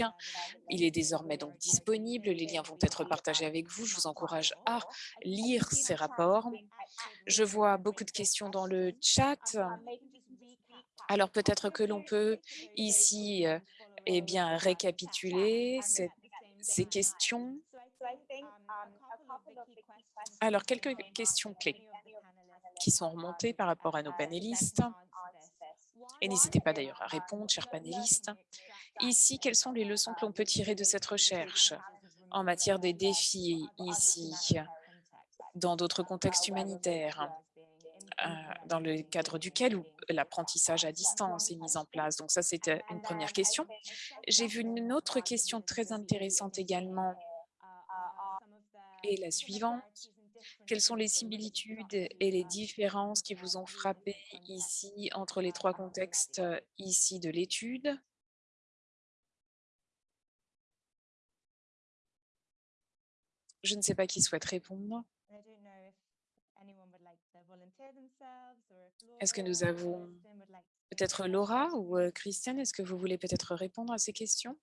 I: Il est désormais donc disponible. Les liens vont être partagés avec vous. Je vous encourage à lire ces rapports. Je vois beaucoup de questions dans le chat. Alors peut-être que l'on peut ici eh bien, récapituler ces questions. Alors, quelques questions clés qui sont remontées par rapport à nos panélistes. Et n'hésitez pas d'ailleurs à répondre, chers panélistes. Ici, quelles sont les leçons que l'on peut tirer de cette recherche en matière des défis ici, dans d'autres contextes humanitaires, euh, dans le cadre duquel l'apprentissage à distance est mis en place. Donc ça, c'était une première question. J'ai vu une autre question très intéressante également et la suivante. Quelles sont les similitudes et les différences qui vous ont frappé ici entre les trois contextes ici de l'étude? Je ne sais pas qui souhaite répondre. Est-ce que nous avons peut-être Laura ou euh, Christiane, est-ce que vous voulez peut-être répondre à ces questions?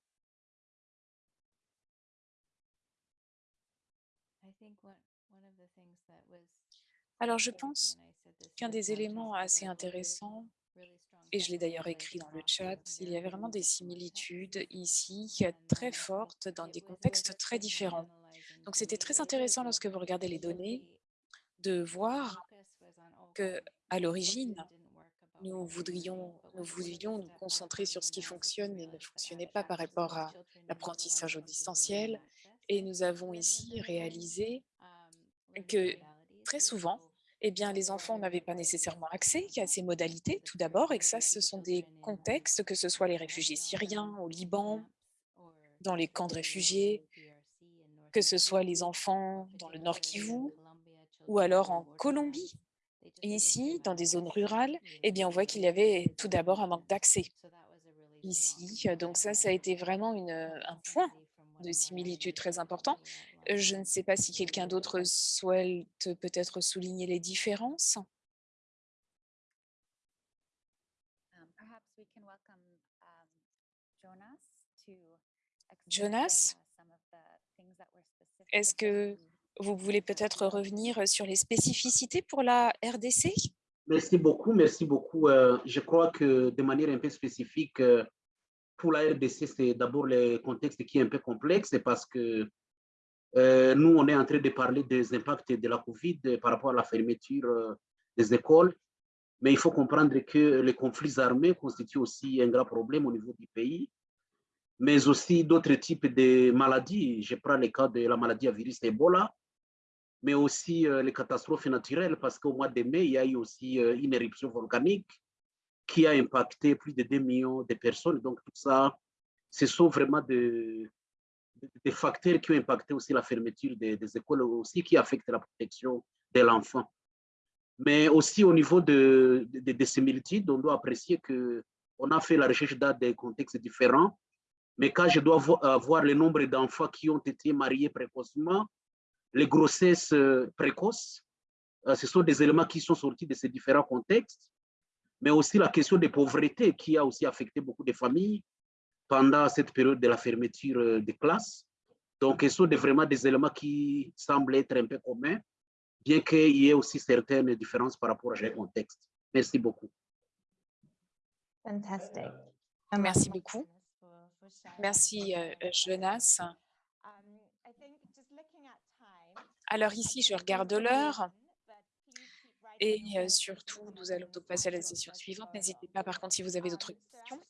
I: Alors, je pense qu'un des éléments assez intéressants, et je l'ai d'ailleurs écrit dans le chat, il y a vraiment des similitudes ici très fortes dans des contextes très différents. Donc, c'était très intéressant lorsque vous regardez les données de voir que à l'origine, nous voudrions, nous voulions nous concentrer sur ce qui fonctionne et ne fonctionnait pas par rapport à l'apprentissage au distanciel. Et nous avons ici réalisé que très souvent, eh bien, les enfants n'avaient pas nécessairement accès à ces modalités, tout d'abord, et que ça, ce sont des contextes, que ce soit les réfugiés syriens au Liban, dans les camps de réfugiés, que ce soit les enfants dans le Nord Kivu, ou alors en Colombie. Ici, dans des zones rurales, eh bien, on voit qu'il y avait tout d'abord un manque d'accès. Ici, donc ça, ça a été vraiment un point de similitude très important. Je ne sais pas si quelqu'un d'autre souhaite peut-être souligner les différences. Jonas, est-ce que vous voulez peut-être revenir sur les spécificités pour la RDC
J: Merci beaucoup, merci beaucoup. Euh, je crois que de manière un peu spécifique, euh, pour la RDC, c'est d'abord le contexte qui est un peu complexe parce que euh, nous, on est en train de parler des impacts de la COVID par rapport à la fermeture des écoles. Mais il faut comprendre que les conflits armés constituent aussi un grand problème au niveau du pays, mais aussi d'autres types de maladies. Je prends le cas de la maladie à virus Ebola, mais aussi les catastrophes naturelles, parce qu'au mois de mai, il y a eu aussi une éruption volcanique qui a impacté plus de 2 millions de personnes. Donc, tout ça, ce sont vraiment des, des facteurs qui ont impacté aussi la fermeture des, écoles, aussi qui affectent la protection de l'enfant. Mais aussi au niveau de, de, de, similitudes, on doit apprécier qu'on a fait la recherche dans des contextes différents. Mais quand je dois voir le nombre d'enfants qui ont été mariés précocement, les grossesses précoces, ce sont des éléments qui sont sortis de ces différents contextes mais aussi la question de pauvreté qui a aussi affecté beaucoup de familles pendant cette période de la fermeture des classes. Donc, ce sont vraiment des éléments qui semblent être un peu communs, bien qu'il y ait aussi certaines différences par rapport à ce contexte. Merci beaucoup.
A: Fantastic.
I: Merci beaucoup. Merci, Jonas. Alors ici, je regarde l'heure. Et surtout, nous allons donc passer à la session suivante. N'hésitez pas, par contre, si vous avez d'autres questions.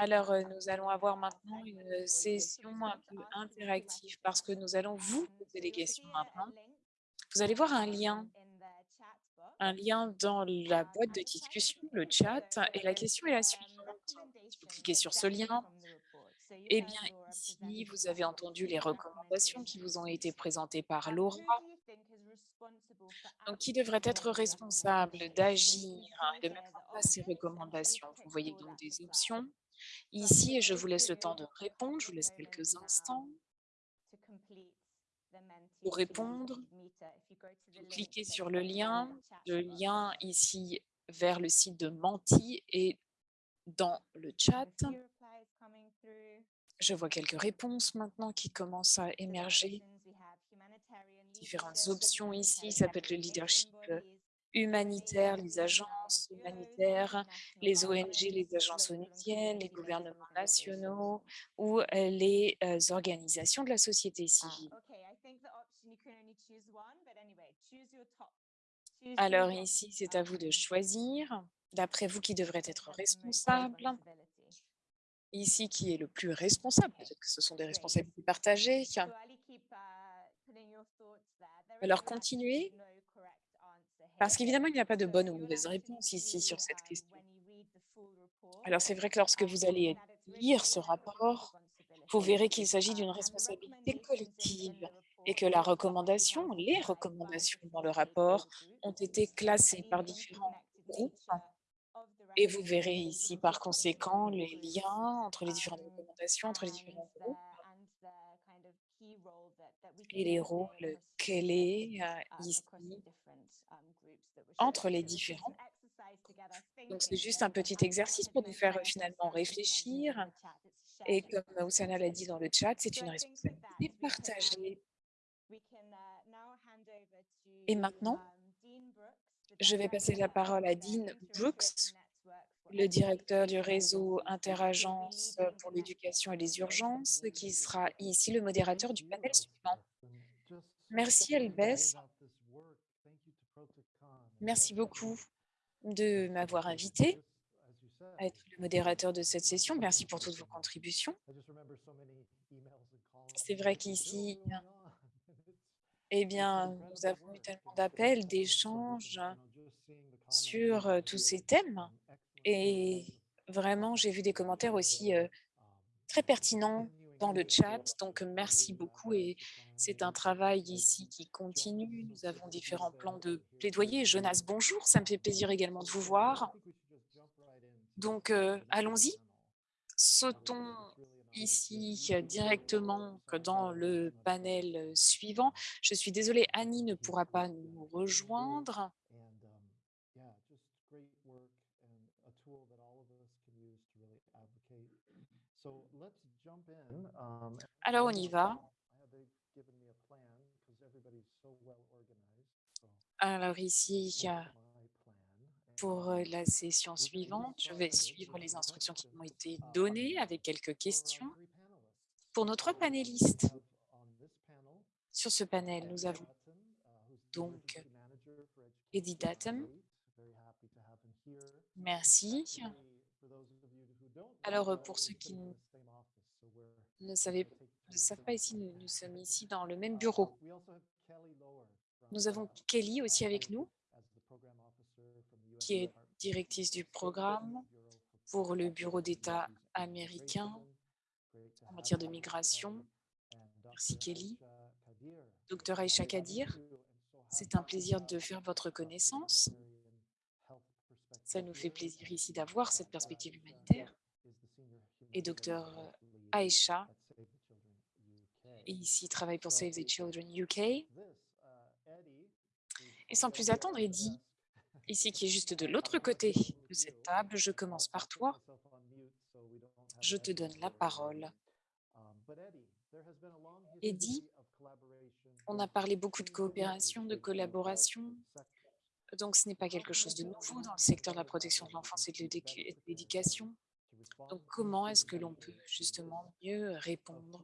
I: Alors, nous allons avoir maintenant une session un peu interactive parce que nous allons vous poser des questions maintenant. Vous allez voir un lien, un lien dans la boîte de discussion, le chat, et la question est la suivante. Si vous cliquez sur ce lien, eh bien, ici, vous avez entendu les recommandations qui vous ont été présentées par Laura. Donc, qui devrait être responsable d'agir et de mettre en place ces recommandations Vous voyez donc des options. Ici, je vous laisse le temps de répondre. Je vous laisse quelques instants pour répondre. Cliquez sur le lien. Le lien ici vers le site de Menti et dans le chat. Je vois quelques réponses maintenant qui commencent à émerger. Différentes options ici, ça peut être le leadership humanitaire, les agences humanitaires, les ONG, les agences onusiennes, les gouvernements nationaux ou les organisations de la société civile. Alors ici, c'est à vous de choisir, d'après vous, qui devrait être responsable. Ici, qui est le plus responsable Peut-être que ce sont des responsabilités partagées. Alors, continuez, parce qu'évidemment, il n'y a pas de bonne ou mauvaise réponse ici sur cette question. Alors, c'est vrai que lorsque vous allez lire ce rapport, vous verrez qu'il s'agit d'une responsabilité collective et que la recommandation, les recommandations dans le rapport ont été classées par différents groupes et vous verrez ici, par conséquent, les liens entre les différentes recommandations, entre les différents groupes. et les rôles clés euh, ici entre les différents. Donc, c'est juste un petit exercice pour nous faire euh, finalement réfléchir. Et comme Oussana l'a dit dans le chat, c'est une responsabilité partagée. Et maintenant, je vais passer la parole à Dean Brooks, le directeur du réseau Interagence pour l'éducation et les urgences, qui sera ici le modérateur du panel suivant. Merci Elbès. Merci beaucoup de m'avoir invité à être le modérateur de cette session. Merci pour toutes vos contributions. C'est vrai qu'ici, eh bien, nous avons eu tellement d'appels, d'échanges sur euh, tous ces thèmes. Et vraiment, j'ai vu des commentaires aussi euh, très pertinents dans le chat. Donc, merci beaucoup. Et c'est un travail ici qui continue. Nous avons différents plans de plaidoyer. Jonas, bonjour. Ça me fait plaisir également de vous voir. Donc, euh, allons-y. Sautons ici directement dans le panel suivant. Je suis désolée, Annie ne pourra pas nous rejoindre. Alors, on y va. Alors ici, pour la session suivante, je vais suivre les instructions qui m'ont été données avec quelques questions. Pour nos trois panélistes, sur ce panel, nous avons donc Eddie Datum. Merci. Alors, pour ceux qui ne, savent pas ici, nous, sommes ici dans le même bureau. Nous avons Kelly aussi avec nous, qui est directrice du programme pour le Bureau d'État américain en matière de migration. Merci Kelly. Docteur Aïcha Kadir, c'est un plaisir de faire votre connaissance. Ça nous fait plaisir ici d'avoir cette perspective humanitaire. Et docteur Aïcha, ici travaille pour Save the Children UK. Et sans plus attendre, Eddie, ici qui est juste de l'autre côté de cette table, je commence par toi. Je te donne la parole. Eddie, on a parlé beaucoup de coopération, de collaboration. Donc, ce n'est pas quelque chose de nouveau dans le secteur de la protection de l'enfance et de l'éducation? Donc, comment est-ce que l'on peut justement mieux répondre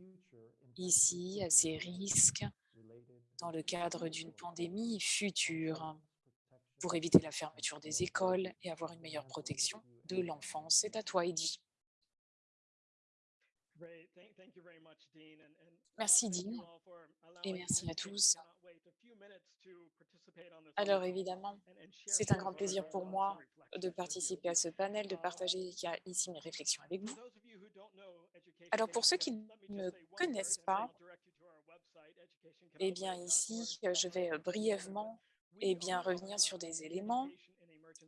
I: ici à ces risques dans le cadre d'une pandémie future pour éviter la fermeture des écoles et avoir une meilleure protection de l'enfance? C'est à toi, Eddie. Merci, Dean, et merci à tous. Alors, évidemment, c'est un grand plaisir pour moi de participer à ce panel, de partager ici mes réflexions avec vous. Alors, pour ceux qui ne me connaissent pas, eh bien, ici, je vais euh, brièvement eh bien, revenir sur des éléments.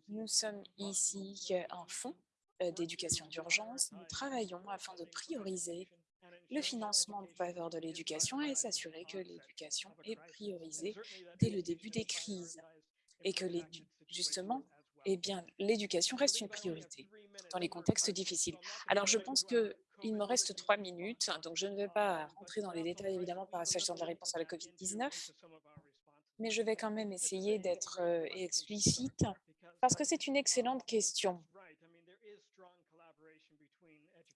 I: Nous sommes ici un fonds euh, d'éducation d'urgence. Nous travaillons afin de prioriser le financement en faveur de l'éducation et s'assurer que l'éducation est priorisée dès le début des crises et que justement, eh bien, l'éducation reste une priorité dans les contextes difficiles. Alors, je pense qu'il me reste trois minutes, donc je ne vais pas rentrer dans les détails, évidemment, par s'agissant de la réponse à la COVID-19, mais je vais quand même essayer d'être euh, explicite parce que c'est une excellente question.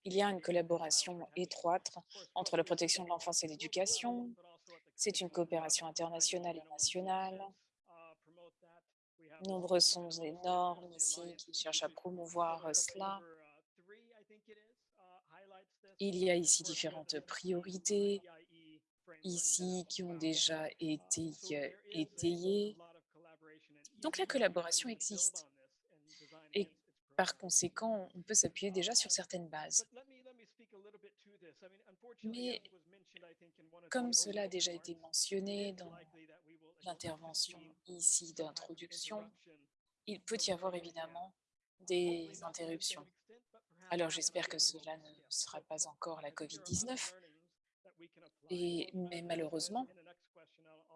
I: Il y a une collaboration étroite entre la protection de l'enfance et l'éducation. C'est une coopération internationale et nationale. Nombreux sont les normes ici qui cherchent à promouvoir cela. Il y a ici différentes priorités, ici qui ont déjà été étayées. Donc la collaboration existe. Par conséquent, on peut s'appuyer déjà sur certaines bases. Mais comme cela a déjà été mentionné dans l'intervention ici d'introduction, il peut y avoir évidemment des interruptions. Alors j'espère que cela ne sera pas encore la COVID-19, et, mais malheureusement,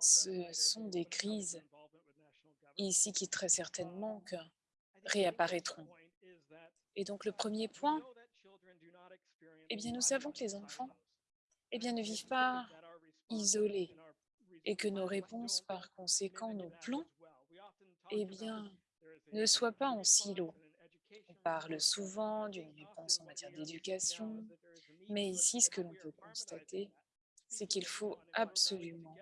I: ce sont des crises ici qui très certainement que réapparaîtront. Et donc le premier point, eh bien nous savons que les enfants eh bien, ne vivent pas isolés et que nos réponses, par conséquent, nos plans, eh bien, ne soient pas en silo. On parle souvent d'une réponse en matière d'éducation, mais ici, ce que l'on peut constater, c'est qu'il faut absolument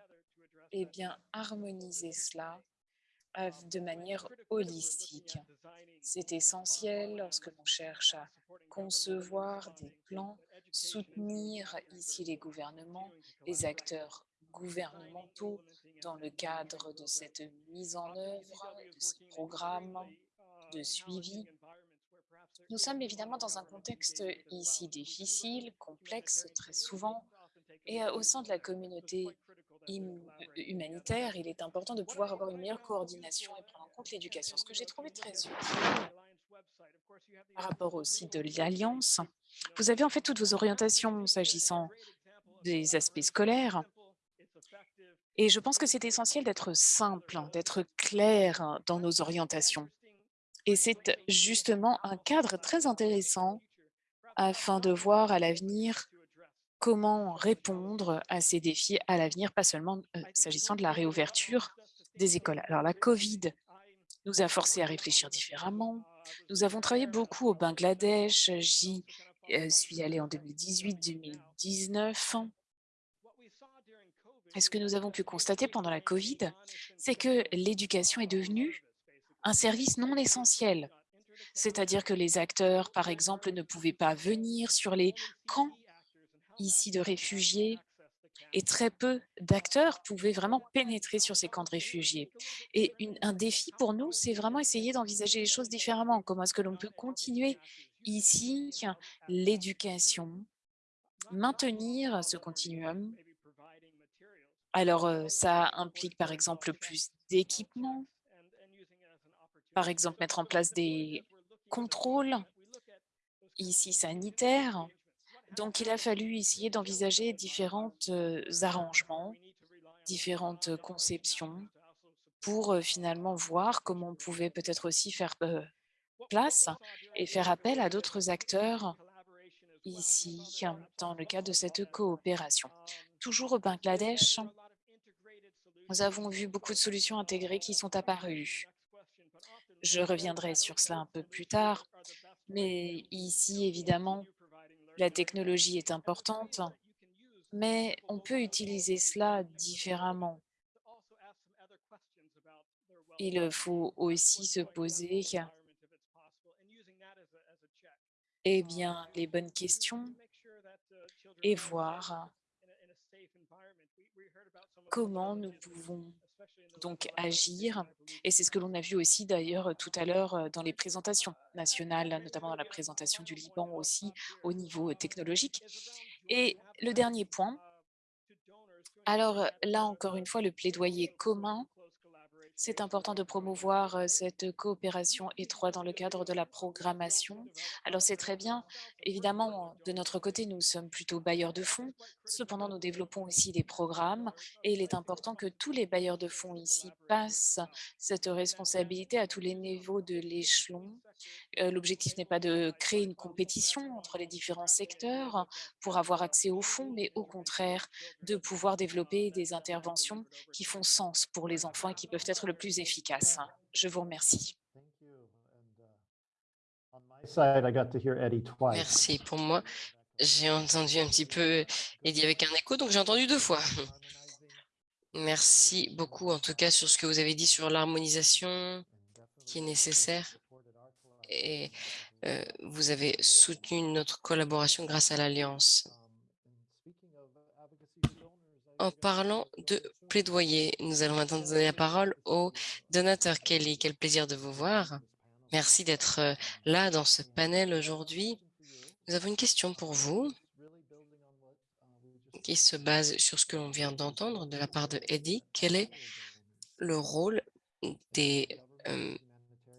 I: eh bien, harmoniser cela de manière holistique. C'est essentiel lorsque l'on cherche à concevoir des plans, soutenir ici les gouvernements, les acteurs gouvernementaux dans le cadre de cette mise en œuvre, de ces programmes de suivi. Nous sommes évidemment dans un contexte ici difficile, complexe très souvent, et au sein de la communauté humanitaire, il est important de pouvoir avoir une meilleure coordination et prendre en compte l'éducation. Ce que j'ai trouvé très utile par rapport au site de l'Alliance, vous avez en fait toutes vos orientations s'agissant des aspects scolaires. Et je pense que c'est essentiel d'être simple, d'être clair dans nos orientations. Et c'est justement un cadre très intéressant afin de voir à l'avenir comment répondre à ces défis à l'avenir, pas seulement euh, s'agissant de la réouverture des écoles. Alors la COVID nous a forcé à réfléchir différemment. Nous avons travaillé beaucoup au Bangladesh. J'y euh, suis allée en 2018-2019. Et ce que nous avons pu constater pendant la COVID, c'est que l'éducation est devenue un service non essentiel. C'est-à-dire que les acteurs, par exemple, ne pouvaient pas venir sur les camps ici de réfugiés et très peu d'acteurs pouvaient vraiment pénétrer sur ces camps de réfugiés. Et un défi pour nous, c'est vraiment essayer d'envisager les choses différemment. Comment est-ce que l'on peut continuer ici l'éducation, maintenir ce continuum? Alors, euh, ça implique par exemple plus d'équipements, par exemple mettre en place des contrôles ici sanitaires, donc, il a fallu essayer d'envisager différents arrangements, différentes conceptions pour finalement voir comment on pouvait peut-être aussi faire place et faire appel à d'autres acteurs ici dans le cadre de cette coopération. Toujours au Bangladesh, nous avons vu beaucoup de solutions intégrées qui sont apparues. Je reviendrai sur cela un peu plus tard, mais ici, évidemment, la technologie est importante, mais on peut utiliser cela différemment. Il faut aussi se poser eh les bonnes questions et voir comment nous pouvons donc agir. Et c'est ce que l'on a vu aussi d'ailleurs tout à l'heure dans les présentations nationales, notamment dans la présentation du Liban aussi au niveau technologique. Et le dernier point, alors là encore une fois, le plaidoyer commun c'est important de promouvoir cette coopération étroite dans le cadre de la programmation. Alors c'est très bien, évidemment, de notre côté, nous sommes plutôt bailleurs de fonds. Cependant, nous développons aussi des programmes et il est important que tous les bailleurs de fonds ici passent cette responsabilité à tous les niveaux de l'échelon L'objectif n'est pas de créer une compétition entre les différents secteurs pour avoir accès aux fonds, mais au contraire de pouvoir développer des interventions qui font sens pour les enfants et qui peuvent être le plus efficaces. Je vous remercie.
B: Merci. Pour moi, j'ai entendu un petit peu Eddie avec un écho, donc j'ai entendu deux fois. Merci beaucoup, en tout cas, sur ce que vous avez dit sur l'harmonisation qui est nécessaire et vous avez soutenu notre collaboration grâce à l'Alliance? En parlant de plaidoyer, nous allons maintenant donner la parole au donateur Kelly. Quel plaisir de vous voir. Merci d'être là dans ce panel aujourd'hui. Nous avons une question pour vous qui se base sur ce que l'on vient d'entendre de la part de Eddie. Quel est le rôle des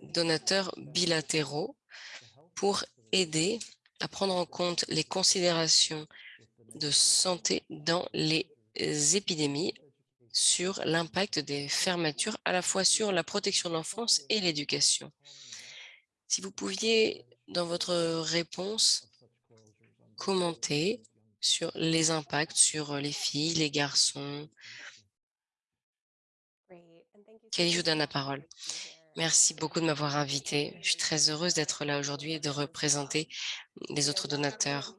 B: donateurs bilatéraux pour aider à prendre en compte les considérations de santé dans les épidémies sur l'impact des fermetures à la fois sur la protection de l'enfance et l'éducation. Si vous pouviez, dans votre réponse, commenter sur les impacts sur les filles, les garçons. Kelly, je vous donne la parole. Merci beaucoup de m'avoir invité. Je suis très heureuse d'être là aujourd'hui et de représenter les autres donateurs.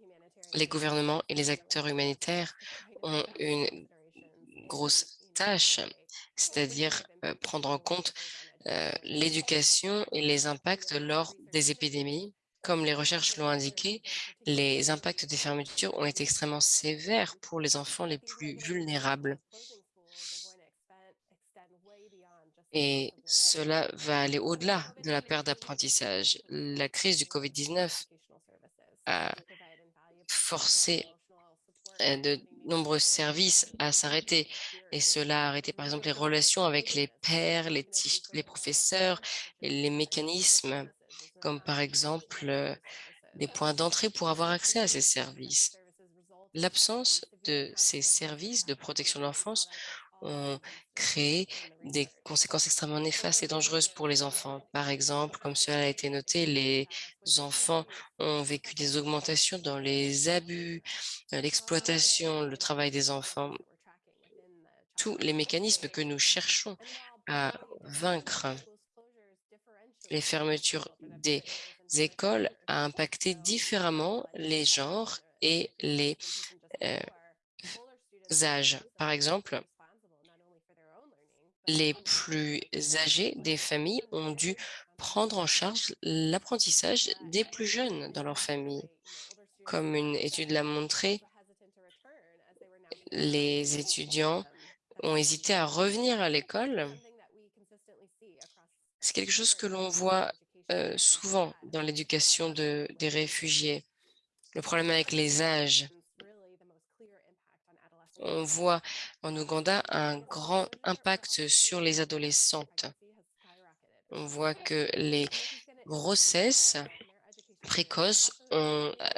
B: Les gouvernements et les acteurs humanitaires ont une grosse tâche, c'est-à-dire euh, prendre en compte euh, l'éducation et les impacts lors des épidémies. Comme les recherches l'ont indiqué, les impacts des fermetures ont été extrêmement sévères pour les enfants les plus vulnérables. Et cela va aller au-delà de la perte d'apprentissage. La crise du COVID-19 a forcé euh, de nombreux services à s'arrêter. Et cela a arrêté, par exemple, les relations avec les les, les professeurs, et les mécanismes, comme par exemple euh, des points d'entrée pour avoir accès à ces services. L'absence de ces services de protection de l'enfance ont créé des conséquences extrêmement néfastes et dangereuses pour les enfants. Par exemple, comme cela a été noté, les enfants ont vécu des augmentations dans les abus, euh, l'exploitation, le travail des enfants, tous les mécanismes que nous cherchons à vaincre. Les fermetures des écoles a impacté différemment les genres et les euh, âges. Par exemple, les plus âgés des familles ont dû prendre en charge l'apprentissage des plus jeunes dans leur famille. Comme une étude l'a montré, les étudiants ont hésité à revenir à l'école. C'est quelque chose que l'on voit euh, souvent dans l'éducation de, des réfugiés. Le problème avec les âges on voit en Ouganda un grand impact sur les adolescentes. On voit que les grossesses précoces ont, euh,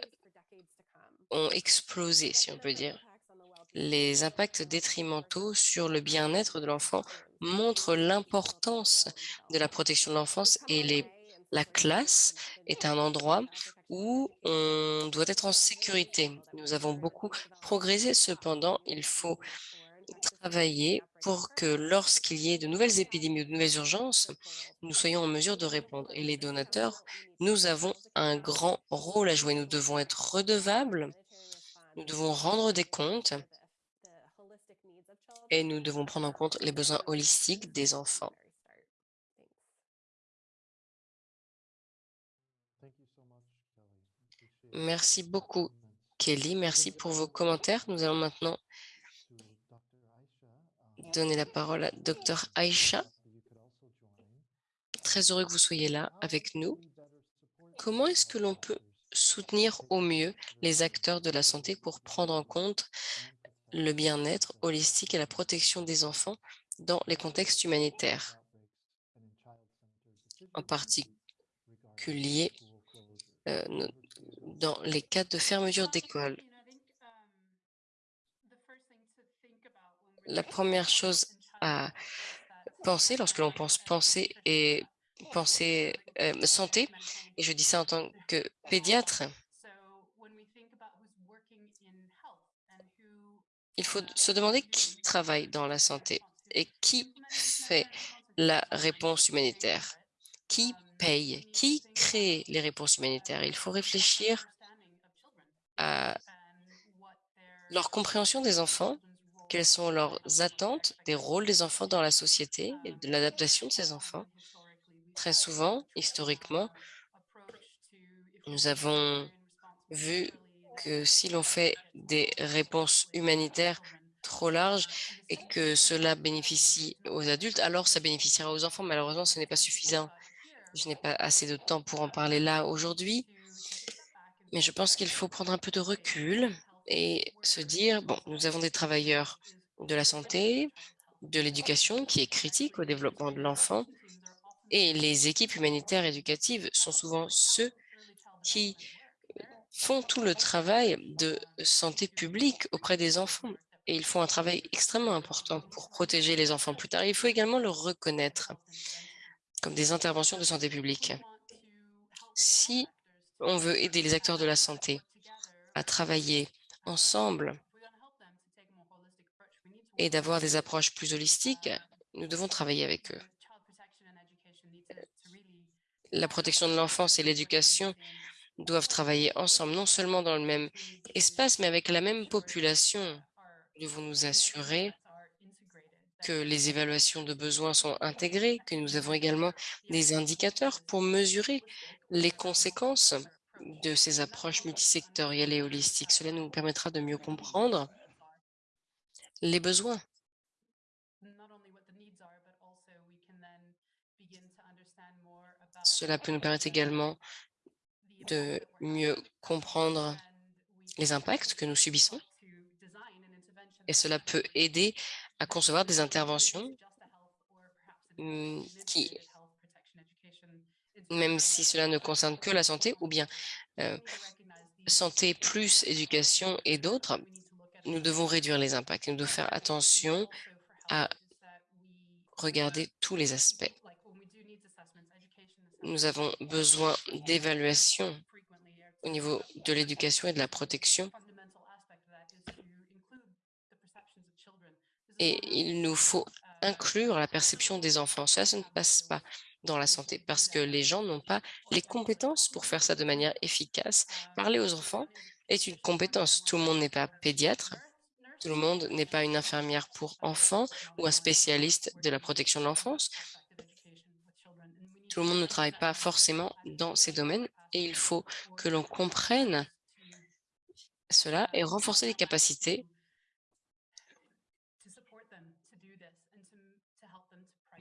B: ont explosé, si on peut dire. Les impacts détrimentaux sur le bien-être de l'enfant montrent l'importance de la protection de l'enfance et les, la classe est un endroit où on doit être en sécurité. Nous avons beaucoup progressé, cependant, il faut travailler pour que lorsqu'il y ait de nouvelles épidémies ou de nouvelles urgences, nous soyons en mesure de répondre. Et les donateurs, nous avons un grand rôle à jouer. Nous devons être redevables, nous devons rendre des comptes et nous devons prendre en compte les besoins holistiques des enfants. Merci beaucoup, Kelly. Merci pour vos commentaires. Nous allons maintenant donner la parole à Dr Aïcha. Très heureux que vous soyez là avec nous. Comment est-ce que l'on peut soutenir au mieux les acteurs de la santé pour prendre en compte le bien-être holistique et la protection des enfants dans les contextes humanitaires, en particulier euh, dans les cas de fermeture d'école. La première chose à penser lorsque l'on pense penser et penser euh, santé, et je dis ça en tant que pédiatre, il faut se demander qui travaille dans la santé et qui fait la réponse humanitaire, qui paye, qui crée les réponses humanitaires? Il faut réfléchir à leur compréhension des enfants, quelles sont leurs attentes, des rôles des enfants dans la société et de l'adaptation de ces enfants. Très souvent, historiquement, nous avons vu que si l'on fait des réponses humanitaires trop larges et que cela bénéficie aux adultes, alors ça bénéficiera aux enfants. Malheureusement, ce n'est pas suffisant. Je n'ai pas assez de temps pour en parler là aujourd'hui, mais je pense qu'il faut prendre un peu de recul et se dire, bon, nous avons des travailleurs de la santé, de l'éducation qui est critique au développement de l'enfant et les équipes humanitaires éducatives sont souvent ceux qui font tout le travail de santé publique auprès des enfants. et ils font un travail extrêmement important pour protéger les enfants plus tard. Il faut également le reconnaître comme des interventions de santé publique. Si on veut aider les acteurs de la santé à travailler ensemble et d'avoir des approches plus holistiques, nous devons travailler avec eux. La protection de l'enfance et l'éducation doivent travailler ensemble, non seulement dans le même espace, mais avec la même population. Nous devons nous assurer que les évaluations de besoins sont intégrées, que nous avons également des indicateurs pour mesurer les conséquences de ces approches multisectorielles et holistiques. Cela nous permettra de mieux comprendre les besoins. Cela peut nous permettre également de mieux comprendre les impacts que nous subissons et cela peut aider à concevoir des interventions mmh, qui, même si cela ne concerne que la santé ou bien euh, santé plus éducation et d'autres, nous devons réduire les impacts. Nous devons faire attention à regarder tous les aspects. Nous avons besoin d'évaluation au niveau de l'éducation et de la protection. Et il nous faut inclure la perception des enfants. Ça, ça ne passe pas dans la santé parce que les gens n'ont pas les compétences pour faire ça de manière efficace. Parler aux enfants est une compétence. Tout le monde n'est pas pédiatre, tout le monde n'est pas une infirmière pour enfants ou un spécialiste de la protection de l'enfance. Tout le monde ne travaille pas forcément dans ces domaines et il faut que l'on comprenne cela et renforcer les capacités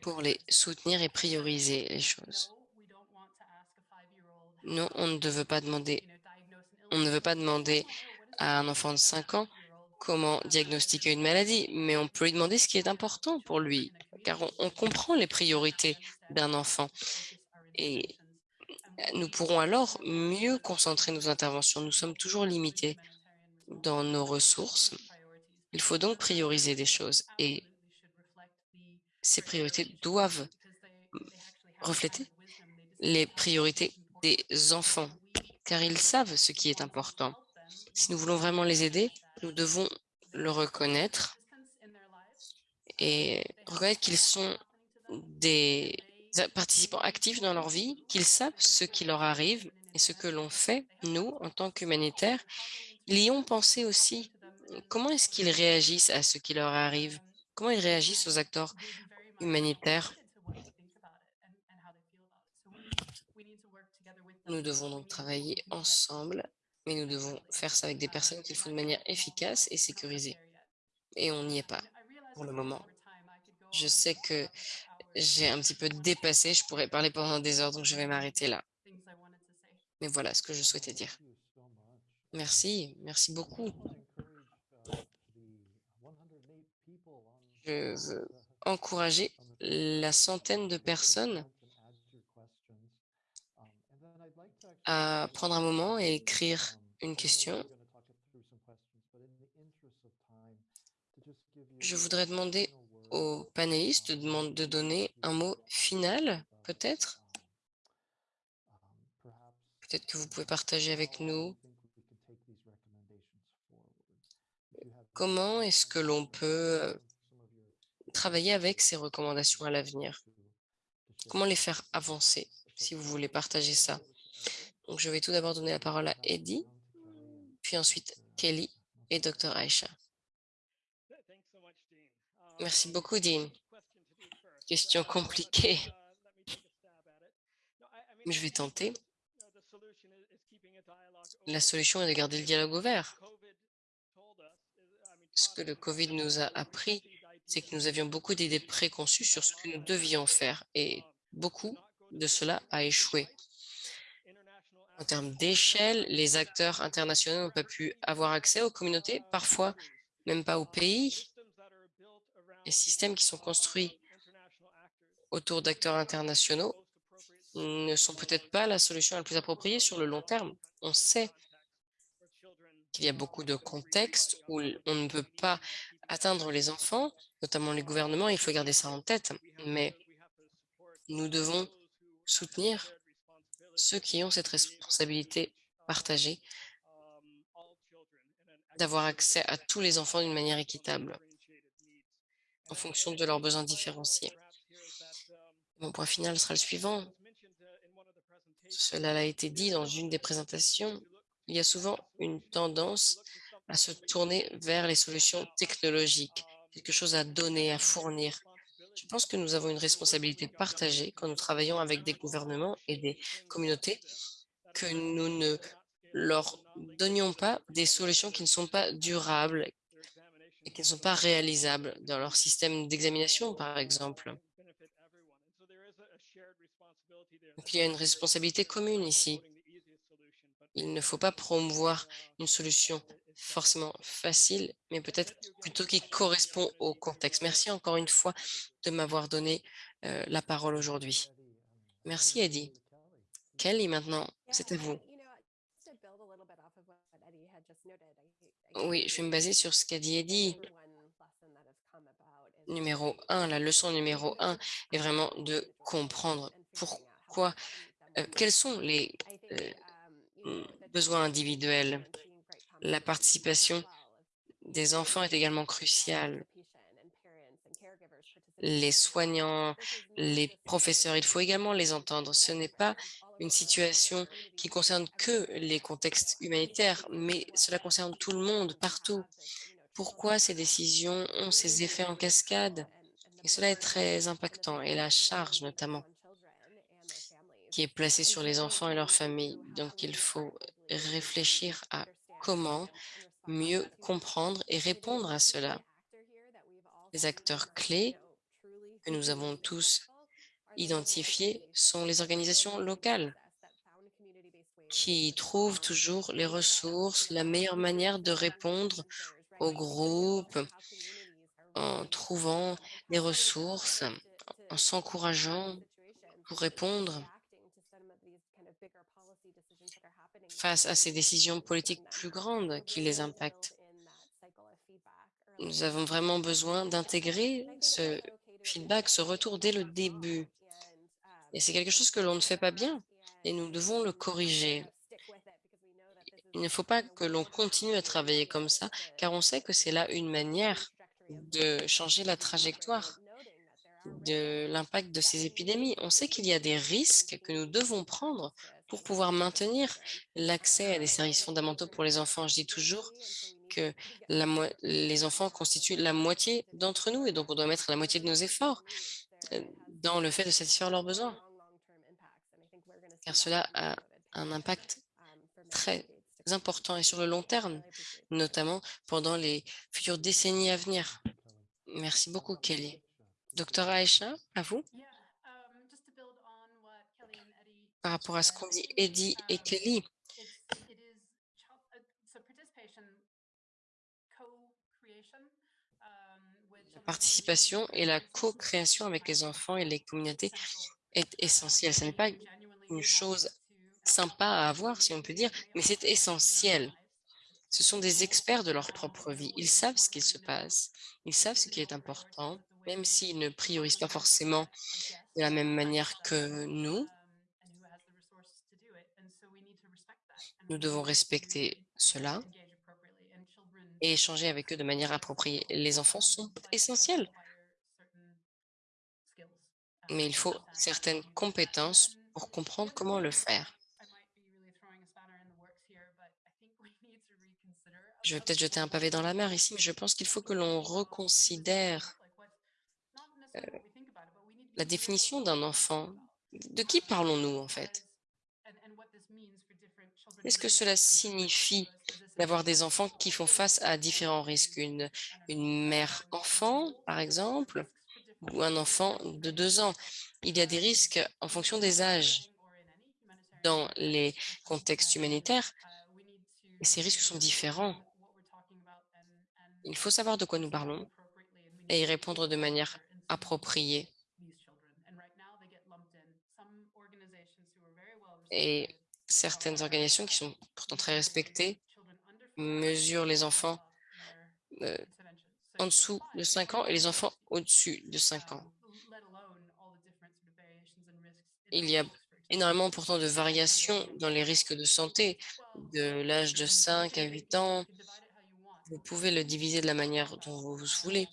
B: pour les soutenir et prioriser les choses. Non, on ne veut pas demander, on ne veut pas demander à un enfant de 5 ans comment diagnostiquer une maladie, mais on peut lui demander ce qui est important pour lui, car on, comprend les priorités d'un enfant. Et nous pourrons alors mieux concentrer nos interventions. Nous sommes toujours limités dans nos ressources. Il faut donc prioriser des choses et ces priorités doivent refléter les priorités des enfants, car ils savent ce qui est important. Si nous voulons vraiment les aider, nous devons le reconnaître et reconnaître qu'ils sont des participants actifs dans leur vie, qu'ils savent ce qui leur arrive et ce que l'on fait, nous, en tant qu'humanitaires, ils y ont pensé aussi. Comment est-ce qu'ils réagissent à ce qui leur arrive? Comment ils réagissent aux acteurs humanitaires. Nous devons donc travailler ensemble, mais nous devons faire ça avec des personnes qu'il faut de manière efficace et sécurisée. Et on n'y est pas pour le moment. Je sais que j'ai un petit peu dépassé, je pourrais parler pendant des heures, donc je vais m'arrêter là. Mais voilà ce que je souhaitais dire. Merci, merci beaucoup. Je veux encourager la centaine de personnes à prendre un moment et écrire une question. Je voudrais demander aux panélistes de, de donner un mot final, peut-être? Peut-être que vous pouvez partager avec nous comment est-ce que l'on peut travailler avec ces recommandations à l'avenir? Comment les faire avancer, si vous voulez partager ça? Donc, je vais tout d'abord donner la parole à Eddie, puis ensuite Kelly et Dr. Aisha. Merci beaucoup, Dean. Question compliquée. Je vais tenter. La solution est de garder le dialogue ouvert. Ce que le COVID nous a appris, c'est que nous avions beaucoup d'idées préconçues sur ce que nous devions faire et beaucoup de cela a échoué. En termes d'échelle, les acteurs internationaux n'ont pas pu avoir accès aux communautés, parfois même pas aux pays. Les systèmes qui sont construits autour d'acteurs internationaux ne sont peut-être pas la solution la plus appropriée sur le long terme. On sait qu'il y a beaucoup de contextes où on ne peut pas atteindre les enfants, notamment les gouvernements, il faut garder ça en tête, mais nous devons soutenir ceux qui ont cette responsabilité partagée d'avoir accès à tous les enfants d'une manière équitable en fonction de leurs besoins différenciés. Mon point final sera le suivant. Cela a été dit dans une des présentations. Il y a souvent une tendance à se tourner vers les solutions technologiques, quelque chose à donner, à fournir. Je pense que nous avons une responsabilité partagée quand nous travaillons avec des gouvernements et des communautés, que nous ne leur donnions pas des solutions qui ne sont pas durables et qui ne sont pas réalisables dans leur système d'examination, par exemple. Donc, il y a une responsabilité commune ici. Il ne faut pas promouvoir une solution forcément facile, mais peut-être plutôt qui correspond au contexte. Merci encore une fois de m'avoir donné euh, la parole aujourd'hui. Merci, Eddie. Kelly, maintenant, c'est à vous. Oui, je vais me baser sur ce qu'a dit Eddie. Numéro un, la leçon numéro un est vraiment de comprendre pourquoi, euh, quels sont les euh, besoins individuels. La participation des enfants est également cruciale. Les soignants, les professeurs, il faut également les entendre. Ce n'est pas une situation qui concerne que les contextes humanitaires, mais cela concerne tout le monde, partout. Pourquoi ces décisions ont ces effets en cascade? Et cela est très impactant. Et la charge, notamment, qui est placée sur les enfants et leurs familles. Donc, il faut réfléchir à comment mieux comprendre et répondre à cela. Les acteurs clés que nous avons tous identifiés sont les organisations locales qui trouvent toujours les ressources, la meilleure manière de répondre aux groupes en trouvant des ressources, en s'encourageant pour répondre à ces décisions politiques plus grandes qui les impactent. Nous avons vraiment besoin d'intégrer ce feedback, ce retour dès le début. Et c'est quelque chose que l'on ne fait pas bien et nous devons le corriger. Il ne faut pas que l'on continue à travailler comme ça, car on sait que c'est là une manière de changer la trajectoire de l'impact de ces épidémies. On sait qu'il y a des risques que nous devons prendre pour pouvoir maintenir l'accès à des services fondamentaux pour les enfants. Je dis toujours que les enfants constituent la moitié d'entre nous et donc on doit mettre la moitié de nos efforts euh, dans le fait de satisfaire leurs besoins. Car cela a un impact très important et sur le long terme, notamment pendant les futures décennies à venir. Merci beaucoup, Kelly. Docteur Aisha, à vous par rapport à ce qu'ont dit Eddie et Kelly. La participation et la co-création avec les enfants et les communautés est essentielle. Ce n'est pas une chose sympa à avoir, si on peut dire, mais c'est essentiel. Ce sont des experts de leur propre vie. Ils savent ce qu'il se passe. Ils savent ce qui est important, même s'ils ne priorisent pas forcément de la même manière que nous. Nous devons respecter cela et échanger avec eux de manière appropriée. Les enfants sont essentiels, mais il faut certaines compétences pour comprendre comment le faire. Je vais peut-être jeter un pavé dans la mer ici, mais je pense qu'il faut que l'on reconsidère euh, la définition d'un enfant. De qui parlons-nous en fait? Qu'est-ce que cela signifie d'avoir des enfants qui font face à différents risques? Une, mère-enfant, par exemple, ou un enfant de deux ans? Il y a des risques en fonction des âges dans les contextes humanitaires, et ces risques sont différents. Il faut savoir de quoi nous parlons et y répondre de manière appropriée. Certaines organisations qui sont pourtant très respectées mesurent les enfants euh, en dessous de 5 ans et les enfants au-dessus de 5 ans. Il y a énormément pourtant de variations dans les risques de santé, de l'âge de 5 à 8 ans. Vous pouvez le diviser de la manière dont vous voulez.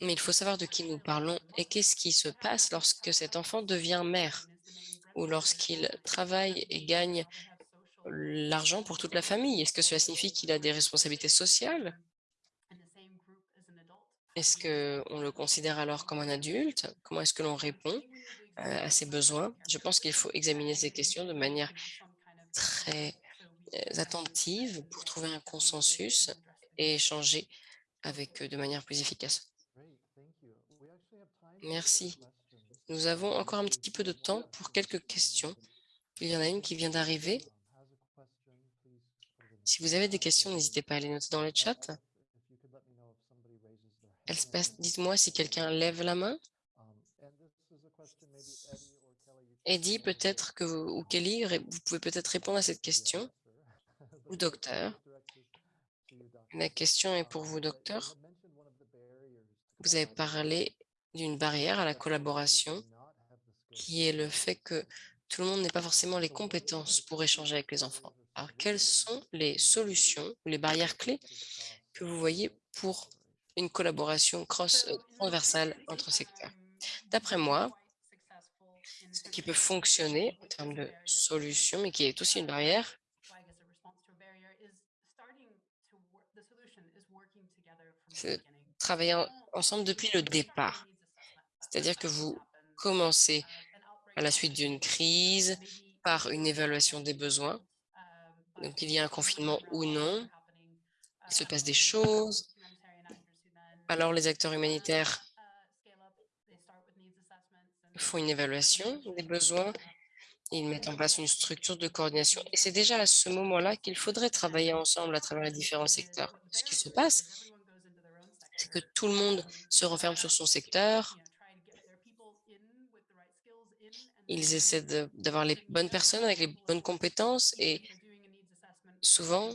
B: Mais il faut savoir de qui nous parlons et qu'est-ce qui se passe lorsque cet enfant devient mère ou lorsqu'il travaille et gagne l'argent pour toute la famille? Est-ce que cela signifie qu'il a des responsabilités sociales? Est-ce qu'on le considère alors comme un adulte? Comment est-ce que l'on répond euh, à ses besoins? Je pense qu'il faut examiner ces questions de manière très euh, attentive pour trouver un consensus et échanger avec eux de manière plus efficace. Merci. Nous avons encore un petit peu de temps pour quelques questions. Il y en a une qui vient d'arriver. Si vous avez des questions, n'hésitez pas à les noter dans le chat. Dites-moi si quelqu'un lève la main. Eddie, peut-être que vous, ou Kelly, vous pouvez peut-être répondre à cette question. Ou docteur. La question est pour vous, docteur. Vous avez parlé d'une barrière à la collaboration, qui est le fait que tout le monde n'a pas forcément les compétences pour échanger avec les enfants. Alors, quelles sont les solutions, les barrières clés que vous voyez pour une collaboration cross euh, transversale entre secteurs? D'après moi, ce qui peut fonctionner en termes de solutions, mais qui est aussi une barrière, c'est travailler ensemble depuis le départ. C'est-à-dire que vous commencez à la suite d'une crise par une évaluation des besoins. Donc, il y a un confinement ou non. Il se passe des choses. Alors, les acteurs humanitaires font une évaluation des besoins. Ils mettent en place une structure de coordination. Et c'est déjà à ce moment-là qu'il faudrait travailler ensemble à travers les différents secteurs. Ce qui se passe, c'est que tout le monde se renferme sur son secteur, Ils essaient d'avoir les bonnes personnes avec les bonnes compétences et souvent,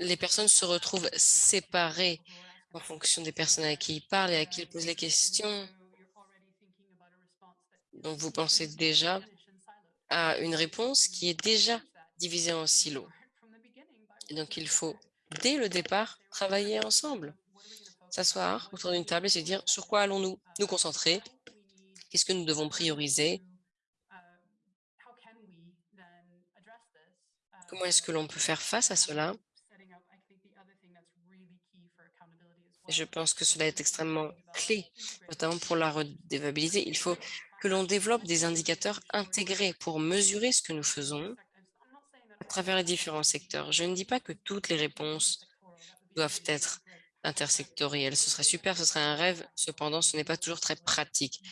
B: les personnes se retrouvent séparées en fonction des personnes à qui ils parlent et à qui ils posent les questions. Donc, vous pensez déjà à une réponse qui est déjà divisée en silos. donc, il faut, dès le départ, travailler ensemble s'asseoir autour d'une table et se dire sur quoi allons-nous nous concentrer, qu'est-ce que nous devons prioriser, comment est-ce que l'on peut faire face à cela? je pense que cela est extrêmement clé, notamment pour la redévabilité. Il faut que l'on développe des indicateurs intégrés pour mesurer ce que nous faisons à travers les différents secteurs. Je ne dis pas que toutes les réponses doivent être intersectoriel. Ce serait super, ce serait un rêve. Cependant, ce n'est pas toujours très pratique.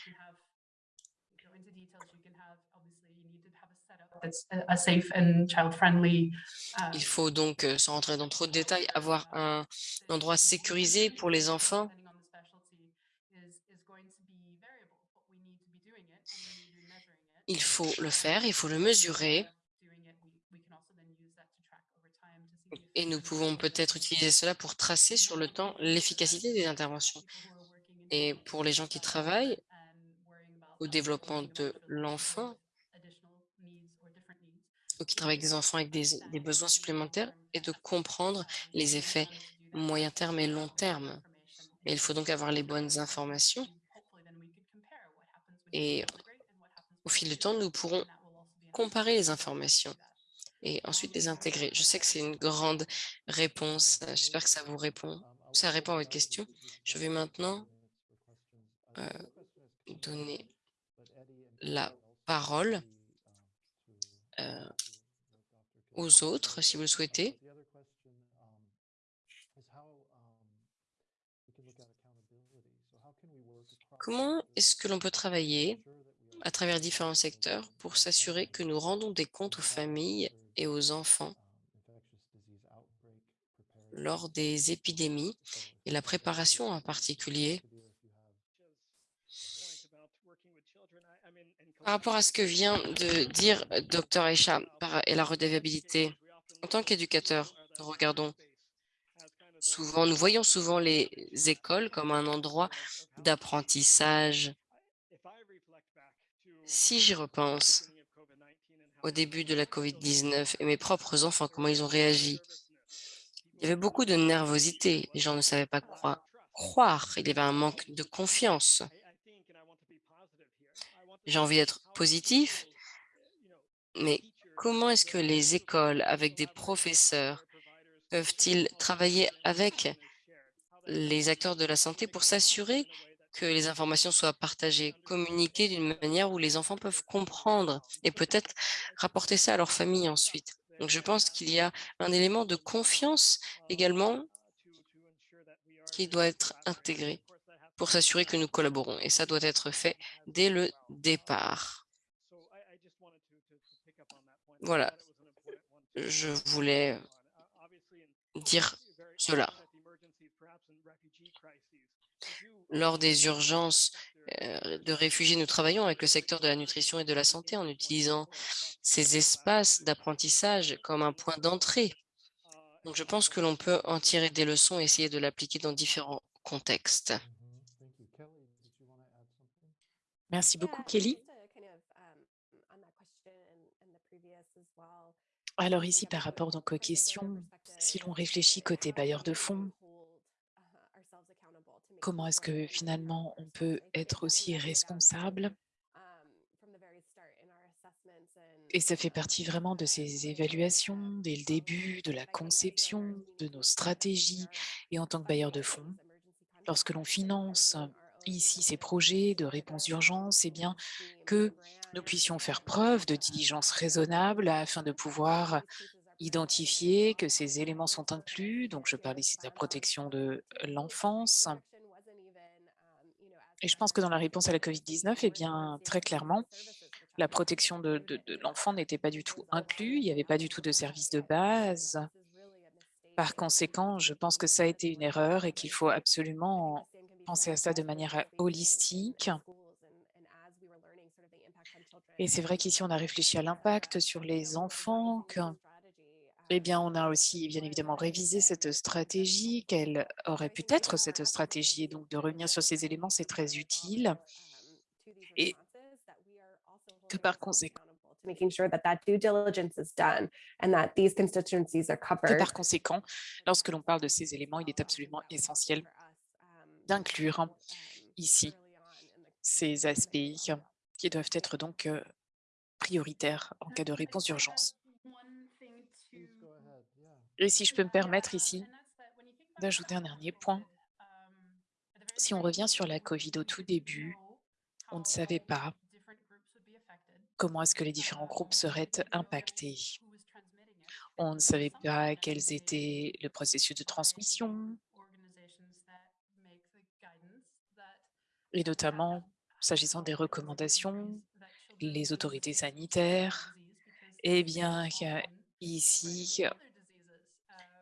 B: Il faut donc, euh, sans rentrer dans trop de détails, avoir un endroit sécurisé pour les enfants. Il faut le faire, il faut le mesurer. Et nous pouvons peut-être utiliser cela pour tracer sur le temps l'efficacité des interventions. Et pour les gens qui travaillent au développement de l'enfant, ou qui travaillent avec des enfants avec des, besoins supplémentaires, et de comprendre les effets moyen terme et long terme. Et il faut donc avoir les bonnes informations. Et au fil du temps, nous pourrons comparer les informations et ensuite les intégrer. Je sais que c'est une grande réponse. Euh, j'espère que ça vous répond. Ça répond à votre question. Je vais maintenant euh, donner la parole euh, aux autres, si vous le souhaitez. Comment est-ce que l'on peut travailler à travers différents secteurs pour s'assurer que nous rendons des comptes aux familles et aux enfants lors des épidémies et la préparation en particulier. Par rapport à ce que vient de dire Dr Aisha et la redevabilité, en tant qu'éducateur, regardons souvent, nous voyons souvent les écoles comme un endroit d'apprentissage. Si j'y repense au début de la COVID-19 et mes propres enfants, comment ils ont réagi, il y avait beaucoup de nervosité. Les gens ne savaient pas quoi croire. Il y avait un manque de confiance. J'ai envie d'être positif, mais comment est-ce que les écoles, avec des professeurs, peuvent-ils travailler avec les acteurs de la santé pour s'assurer que les informations soient partagées, communiquées d'une manière où les enfants peuvent comprendre et peut-être rapporter ça à leur famille ensuite. Donc, je pense qu'il y a un élément de confiance également qui doit être intégré pour s'assurer que nous collaborons. Et ça doit être fait dès le départ. Voilà, je voulais dire cela. Lors des urgences euh, de réfugiés, nous travaillons avec le secteur de la nutrition et de la santé en utilisant ces espaces d'apprentissage comme un point d'entrée. Donc, je pense que l'on peut en tirer des leçons et essayer de l'appliquer dans différents contextes.
I: Merci beaucoup, Kelly. Alors ici, par rapport donc aux questions, si l'on réfléchit côté bailleur de fonds, comment est-ce que finalement on peut être aussi responsable Et ça fait partie vraiment de ces évaluations dès le début, de la conception, de nos stratégies et en tant que bailleur de fonds. Lorsque l'on finance ici ces projets de réponse d'urgence, eh bien que nous puissions faire preuve de diligence raisonnable afin de pouvoir identifier que ces éléments sont inclus. Donc, je parle ici de la protection de l'enfance. Et je pense que dans la réponse à la COVID-19, eh bien, très clairement, la protection de, de l'enfant n'était pas du tout inclus. Il n'y avait pas du tout de service de base. Par conséquent, je pense que ça a été une erreur et qu'il faut absolument penser à ça de manière holistique. Et c'est vrai qu'ici, on a réfléchi à l'impact sur les enfants, eh bien, on a aussi bien évidemment révisé cette stratégie, quelle aurait pu être cette stratégie. Et donc, de revenir sur ces éléments, c'est très utile. Et que par conséquent, que par conséquent, lorsque l'on parle de ces éléments, il est absolument essentiel d'inclure ici ces aspects qui doivent être donc prioritaires en cas de réponse d'urgence. Et si je peux me permettre ici d'ajouter un dernier point, si on revient sur la COVID au tout début, on ne savait pas comment est-ce que les différents groupes seraient impactés. On ne savait pas quels étaient le processus de transmission, et notamment s'agissant des recommandations, les autorités sanitaires, eh bien, ici,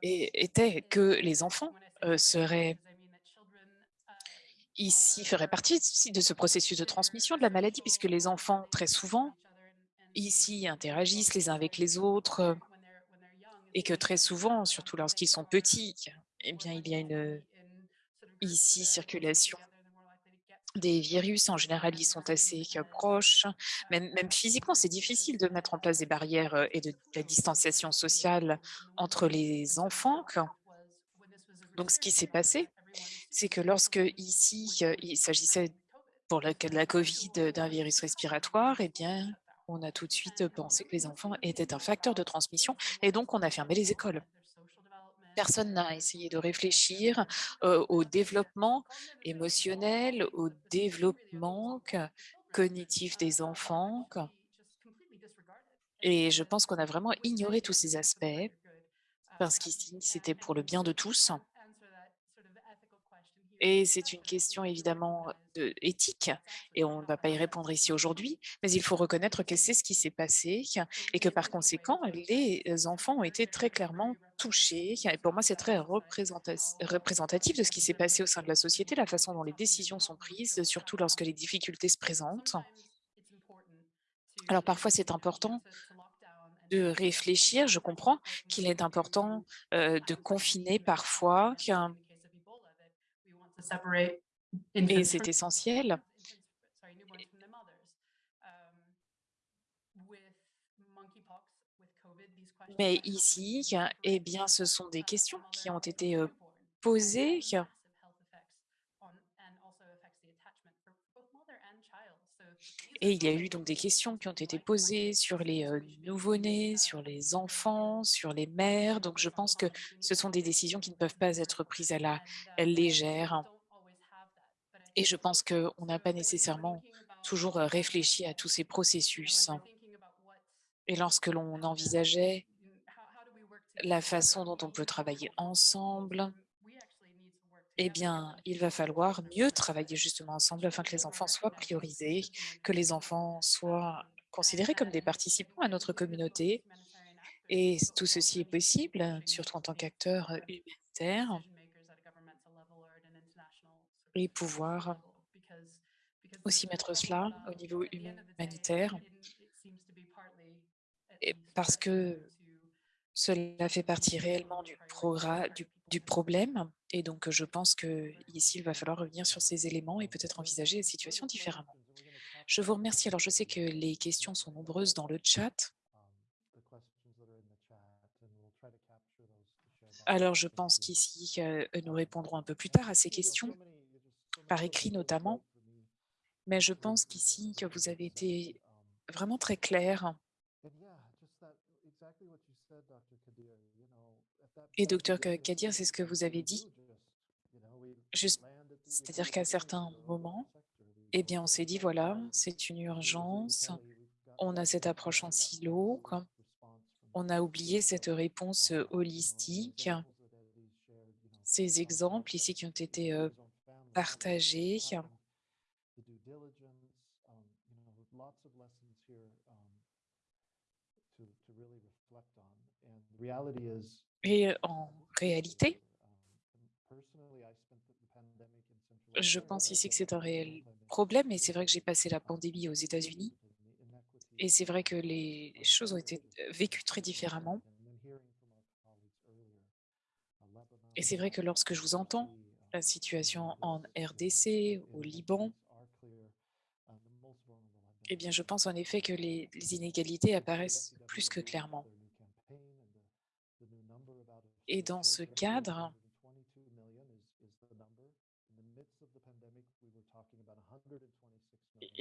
I: était que les enfants seraient ici feraient partie de ce processus de transmission de la maladie, puisque les enfants, très souvent, ici interagissent les uns avec les autres, et que très souvent, surtout lorsqu'ils sont petits, eh bien, il y a une ici circulation des virus, en général, ils sont assez proches. Même, physiquement, c'est difficile de mettre en place des barrières et de, la distanciation sociale entre les enfants. Donc, ce qui s'est passé, c'est que lorsque ici, il s'agissait pour cas de la COVID d'un virus respiratoire, eh bien, on a tout de suite pensé que les enfants étaient un facteur de transmission et donc on a fermé les écoles personne n'a essayé de réfléchir au développement émotionnel, au développement cognitif des enfants. Et je pense qu'on a vraiment ignoré tous ces aspects parce qu'ici, c'était pour le bien de tous. Et c'est une question évidemment de, éthique, et on ne va pas y répondre ici aujourd'hui, mais il faut reconnaître que c'est ce qui s'est passé et que par conséquent, les enfants ont été très clairement touchés. Et pour moi, c'est très représentatif de ce qui s'est passé au sein de la société, la façon dont les décisions sont prises, surtout lorsque les difficultés se présentent. Alors parfois, c'est important de réfléchir. Je comprends qu'il est important de confiner parfois. Et c'est essentiel. Mais ici, eh bien, ce sont des questions qui ont été posées Et il y a eu donc des questions qui ont été posées sur les nouveau-nés, sur les enfants, sur les mères. Donc, je pense que ce sont des décisions qui ne peuvent pas être prises à la légère. Et je pense qu'on n'a pas nécessairement toujours réfléchi à tous ces processus. Et lorsque l'on envisageait la façon dont on peut travailler ensemble, eh bien, il va falloir mieux travailler justement ensemble afin que les enfants soient priorisés, que les enfants soient considérés comme des participants à notre communauté. Et tout ceci est possible, surtout en tant qu'acteur humanitaire, et pouvoir aussi mettre cela au niveau humanitaire, parce que cela fait partie réellement du problème. Et donc, je pense qu'ici, il va falloir revenir sur ces éléments et peut-être envisager la situation différemment. Je vous remercie. Alors, je sais que les questions sont nombreuses dans le chat. Alors, je pense qu'ici, nous répondrons un peu plus tard à ces questions, par écrit notamment. Mais je pense qu'ici, que vous avez été vraiment très clair et docteur Kadir, c'est ce que vous avez dit. C'est-à-dire qu'à certains moments, eh bien, on s'est dit, voilà, c'est une urgence, on a cette approche en silo, on a oublié cette réponse holistique, ces exemples ici qui ont été partagés. Et en réalité, je pense ici que c'est un réel problème et c'est vrai que j'ai passé la pandémie aux États-Unis et c'est vrai que les choses ont été vécues très différemment. Et c'est vrai que lorsque je vous entends, la situation en RDC, au Liban, eh bien, je pense en effet que les inégalités apparaissent plus que clairement. Et dans ce cadre,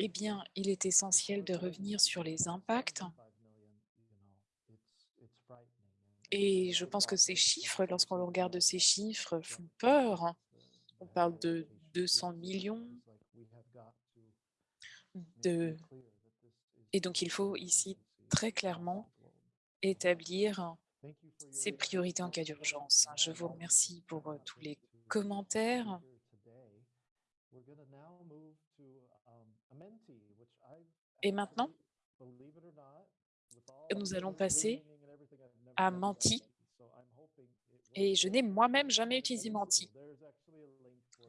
I: eh bien, il est essentiel de revenir sur les impacts. Et je pense que ces chiffres, lorsqu'on regarde ces chiffres, font peur. On parle de 200 millions. Et donc, il faut ici très clairement établir ces priorités en cas d'urgence. Je vous remercie pour tous les commentaires. Et maintenant, nous allons passer à Menti. Et je n'ai moi-même jamais utilisé Menti.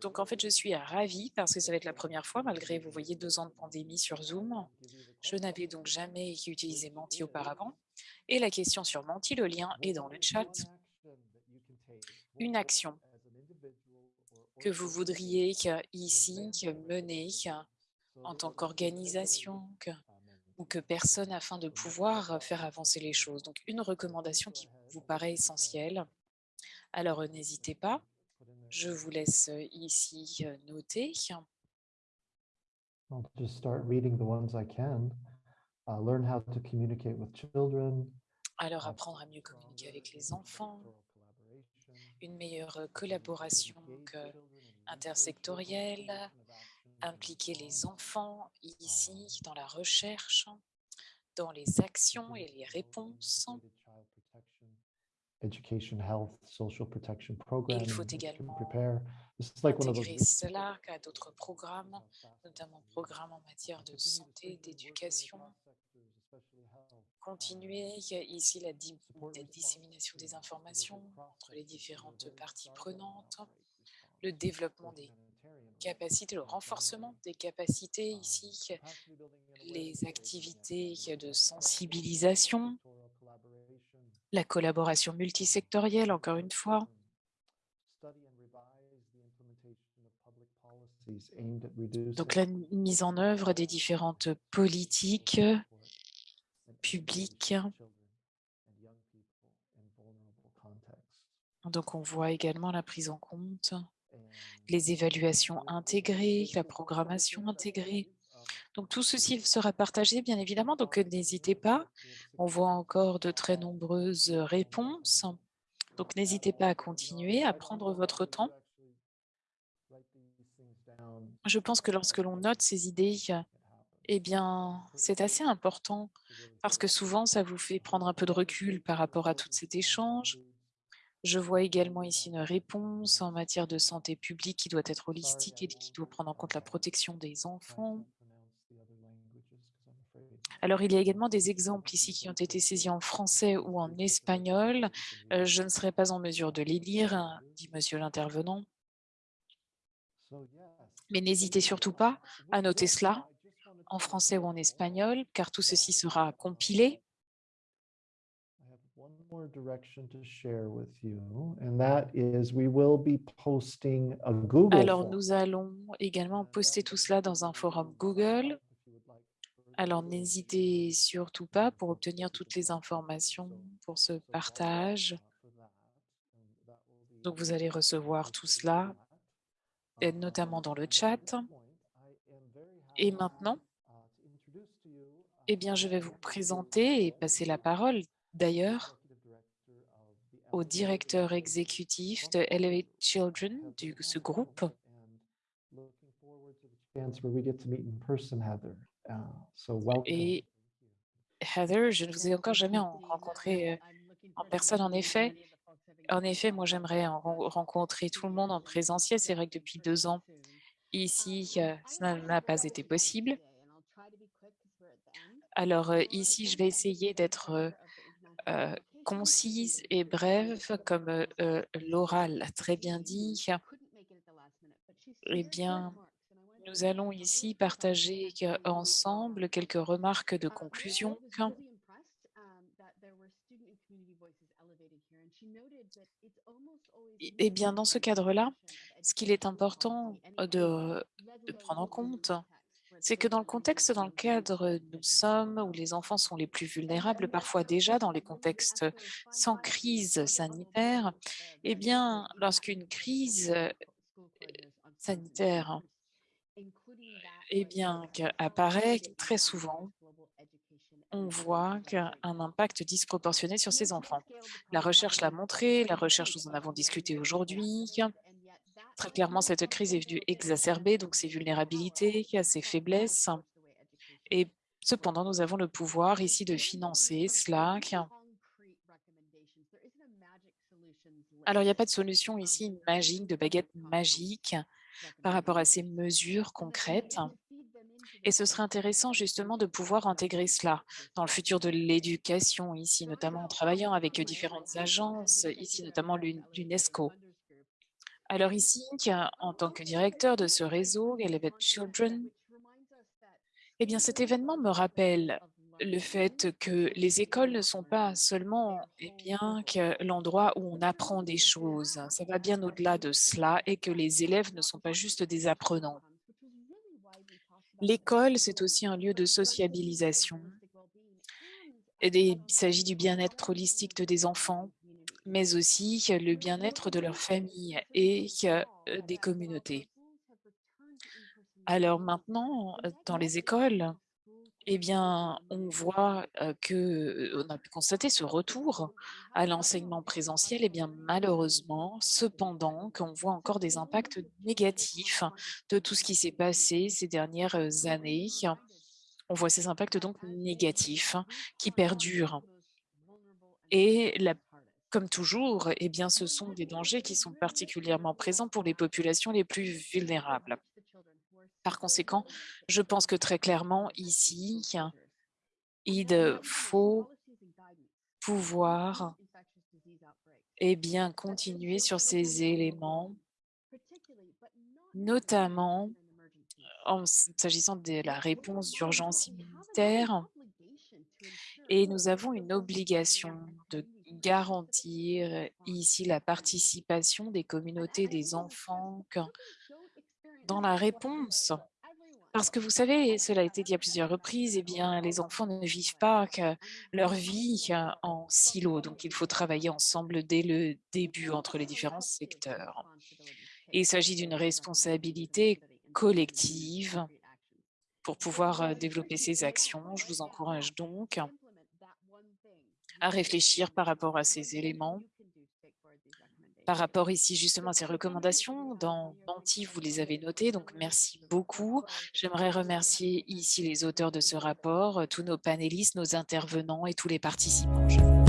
I: Donc, en fait, je suis ravie parce que ça va être la première fois, malgré, vous voyez, deux ans de pandémie sur Zoom. Je n'avais donc jamais utilisé Menti auparavant. Et la question sur Menti, le lien est dans le chat. Une action que vous voudriez ici mener en tant qu'organisation ou que personne afin de pouvoir faire avancer les choses. Donc, une recommandation qui vous paraît essentielle. Alors, n'hésitez pas. Je vous laisse ici noter. Alors, apprendre à mieux communiquer avec les enfants, une meilleure collaboration intersectorielle, impliquer les enfants ici dans la recherche, dans les actions et les réponses. Il faut également intégrer cela à d'autres programmes, notamment programmes en matière de santé, d'éducation. Continuer ici la, la dissémination des informations entre les différentes parties prenantes, le développement des capacités, le renforcement des capacités ici, les activités de sensibilisation La collaboration multisectorielle, encore une fois. Donc la mise en œuvre des différentes politiques publiques. Donc on voit également la prise en compte, les évaluations intégrées, la programmation intégrée. Donc tout ceci sera partagé bien évidemment, donc n'hésitez pas. On voit encore de très nombreuses réponses. Donc n'hésitez pas à continuer, à prendre votre temps. Je pense que lorsque l'on note ces idées, eh bien, c'est assez important parce que souvent, ça vous fait prendre un peu de recul par rapport à tout cet échange. Je vois également ici une réponse en matière de santé publique qui doit être holistique et qui doit prendre en compte la protection des enfants. Alors, il y a également des exemples ici qui ont été saisis en français ou en espagnol. Euh, je ne serai pas en mesure de les lire, dit monsieur l'intervenant. Mais n'hésitez surtout pas à noter cela en français ou en espagnol, car tout ceci sera compilé. Alors, nous allons également poster tout cela dans un forum Google. Alors, n'hésitez surtout pas pour obtenir toutes les informations pour ce partage. Donc, vous allez recevoir tout cela notamment dans le chat. Et maintenant, eh bien, je vais vous présenter et passer la parole d'ailleurs au directeur exécutif de Elevate Children, de ce groupe. Et Heather, je ne vous ai encore jamais rencontré euh, en personne, en effet. En effet, moi, j'aimerais rencontrer tout le monde en présentiel. C'est vrai que depuis deux ans, ici, euh, ça n'a pas été possible. Alors euh, ici, je vais essayer d'être euh, concise et brève, comme Laura l'a très bien dit. Eh bien, nous allons ici partager ensemble quelques remarques de conclusion. Eh bien, dans ce cadre-là, ce qu'il est important de, prendre en compte, c'est que dans le contexte dans lequel nous sommes, où les enfants sont les plus vulnérables, parfois déjà dans les contextes sans crise sanitaire, eh bien, lorsqu'une crise sanitaire eh apparaît très souvent, on voit qu'un impact disproportionné sur ces enfants. La recherche l'a montré, la recherche, nous en avons discuté aujourd'hui. Très clairement, cette crise est venue exacerber donc ces vulnérabilités, ces faiblesses. Et cependant, nous avons le pouvoir ici de financer cela. Alors, il n'y a pas de solution ici magique, de baguette magique par rapport à ces mesures concrètes. Et ce serait intéressant justement de pouvoir intégrer cela dans le futur de l'éducation ici, notamment en travaillant avec différentes agences, ici notamment l'UNESCO. Alors ici, en tant que directeur de ce réseau, Elevate Children, eh bien cet événement me rappelle le fait que les écoles ne sont pas seulement eh bien, l'endroit où on apprend des choses. Ça va bien au-delà de cela et que les élèves ne sont pas juste des apprenants. L'école, c'est aussi un lieu de sociabilisation. il s'agit du bien-être holistique des enfants, mais aussi le bien-être de leur famille et des communautés. Alors maintenant, dans les écoles, eh bien, on voit que on a pu constater ce retour à l'enseignement présentiel. Et eh bien, malheureusement, cependant, qu'on voit encore des impacts négatifs de tout ce qui s'est passé ces dernières années. On voit ces impacts donc négatifs qui perdurent. Et la, comme toujours, eh bien, ce sont des dangers qui sont particulièrement présents pour les populations les plus vulnérables. Par conséquent, je pense que très clairement, ici, il faut pouvoir et bien, continuer sur ces éléments, notamment en s'agissant de la réponse d'urgence immunitaire. Et nous avons une obligation de garantir ici la participation des communautés des enfants dans la réponse parce que vous savez, cela a été dit à plusieurs reprises, eh bien, les enfants ne vivent pas leur vie en silo. Donc, il faut travailler ensemble dès le début entre les différents secteurs. Il s'agit d'une responsabilité collective pour pouvoir développer ces actions. Je vous encourage donc à réfléchir par rapport à ces éléments par rapport ici justement à ces recommandations. Dans Menti, vous les avez notées, donc merci beaucoup. J'aimerais remercier ici les auteurs de ce rapport, tous nos panélistes, nos intervenants et tous les participants.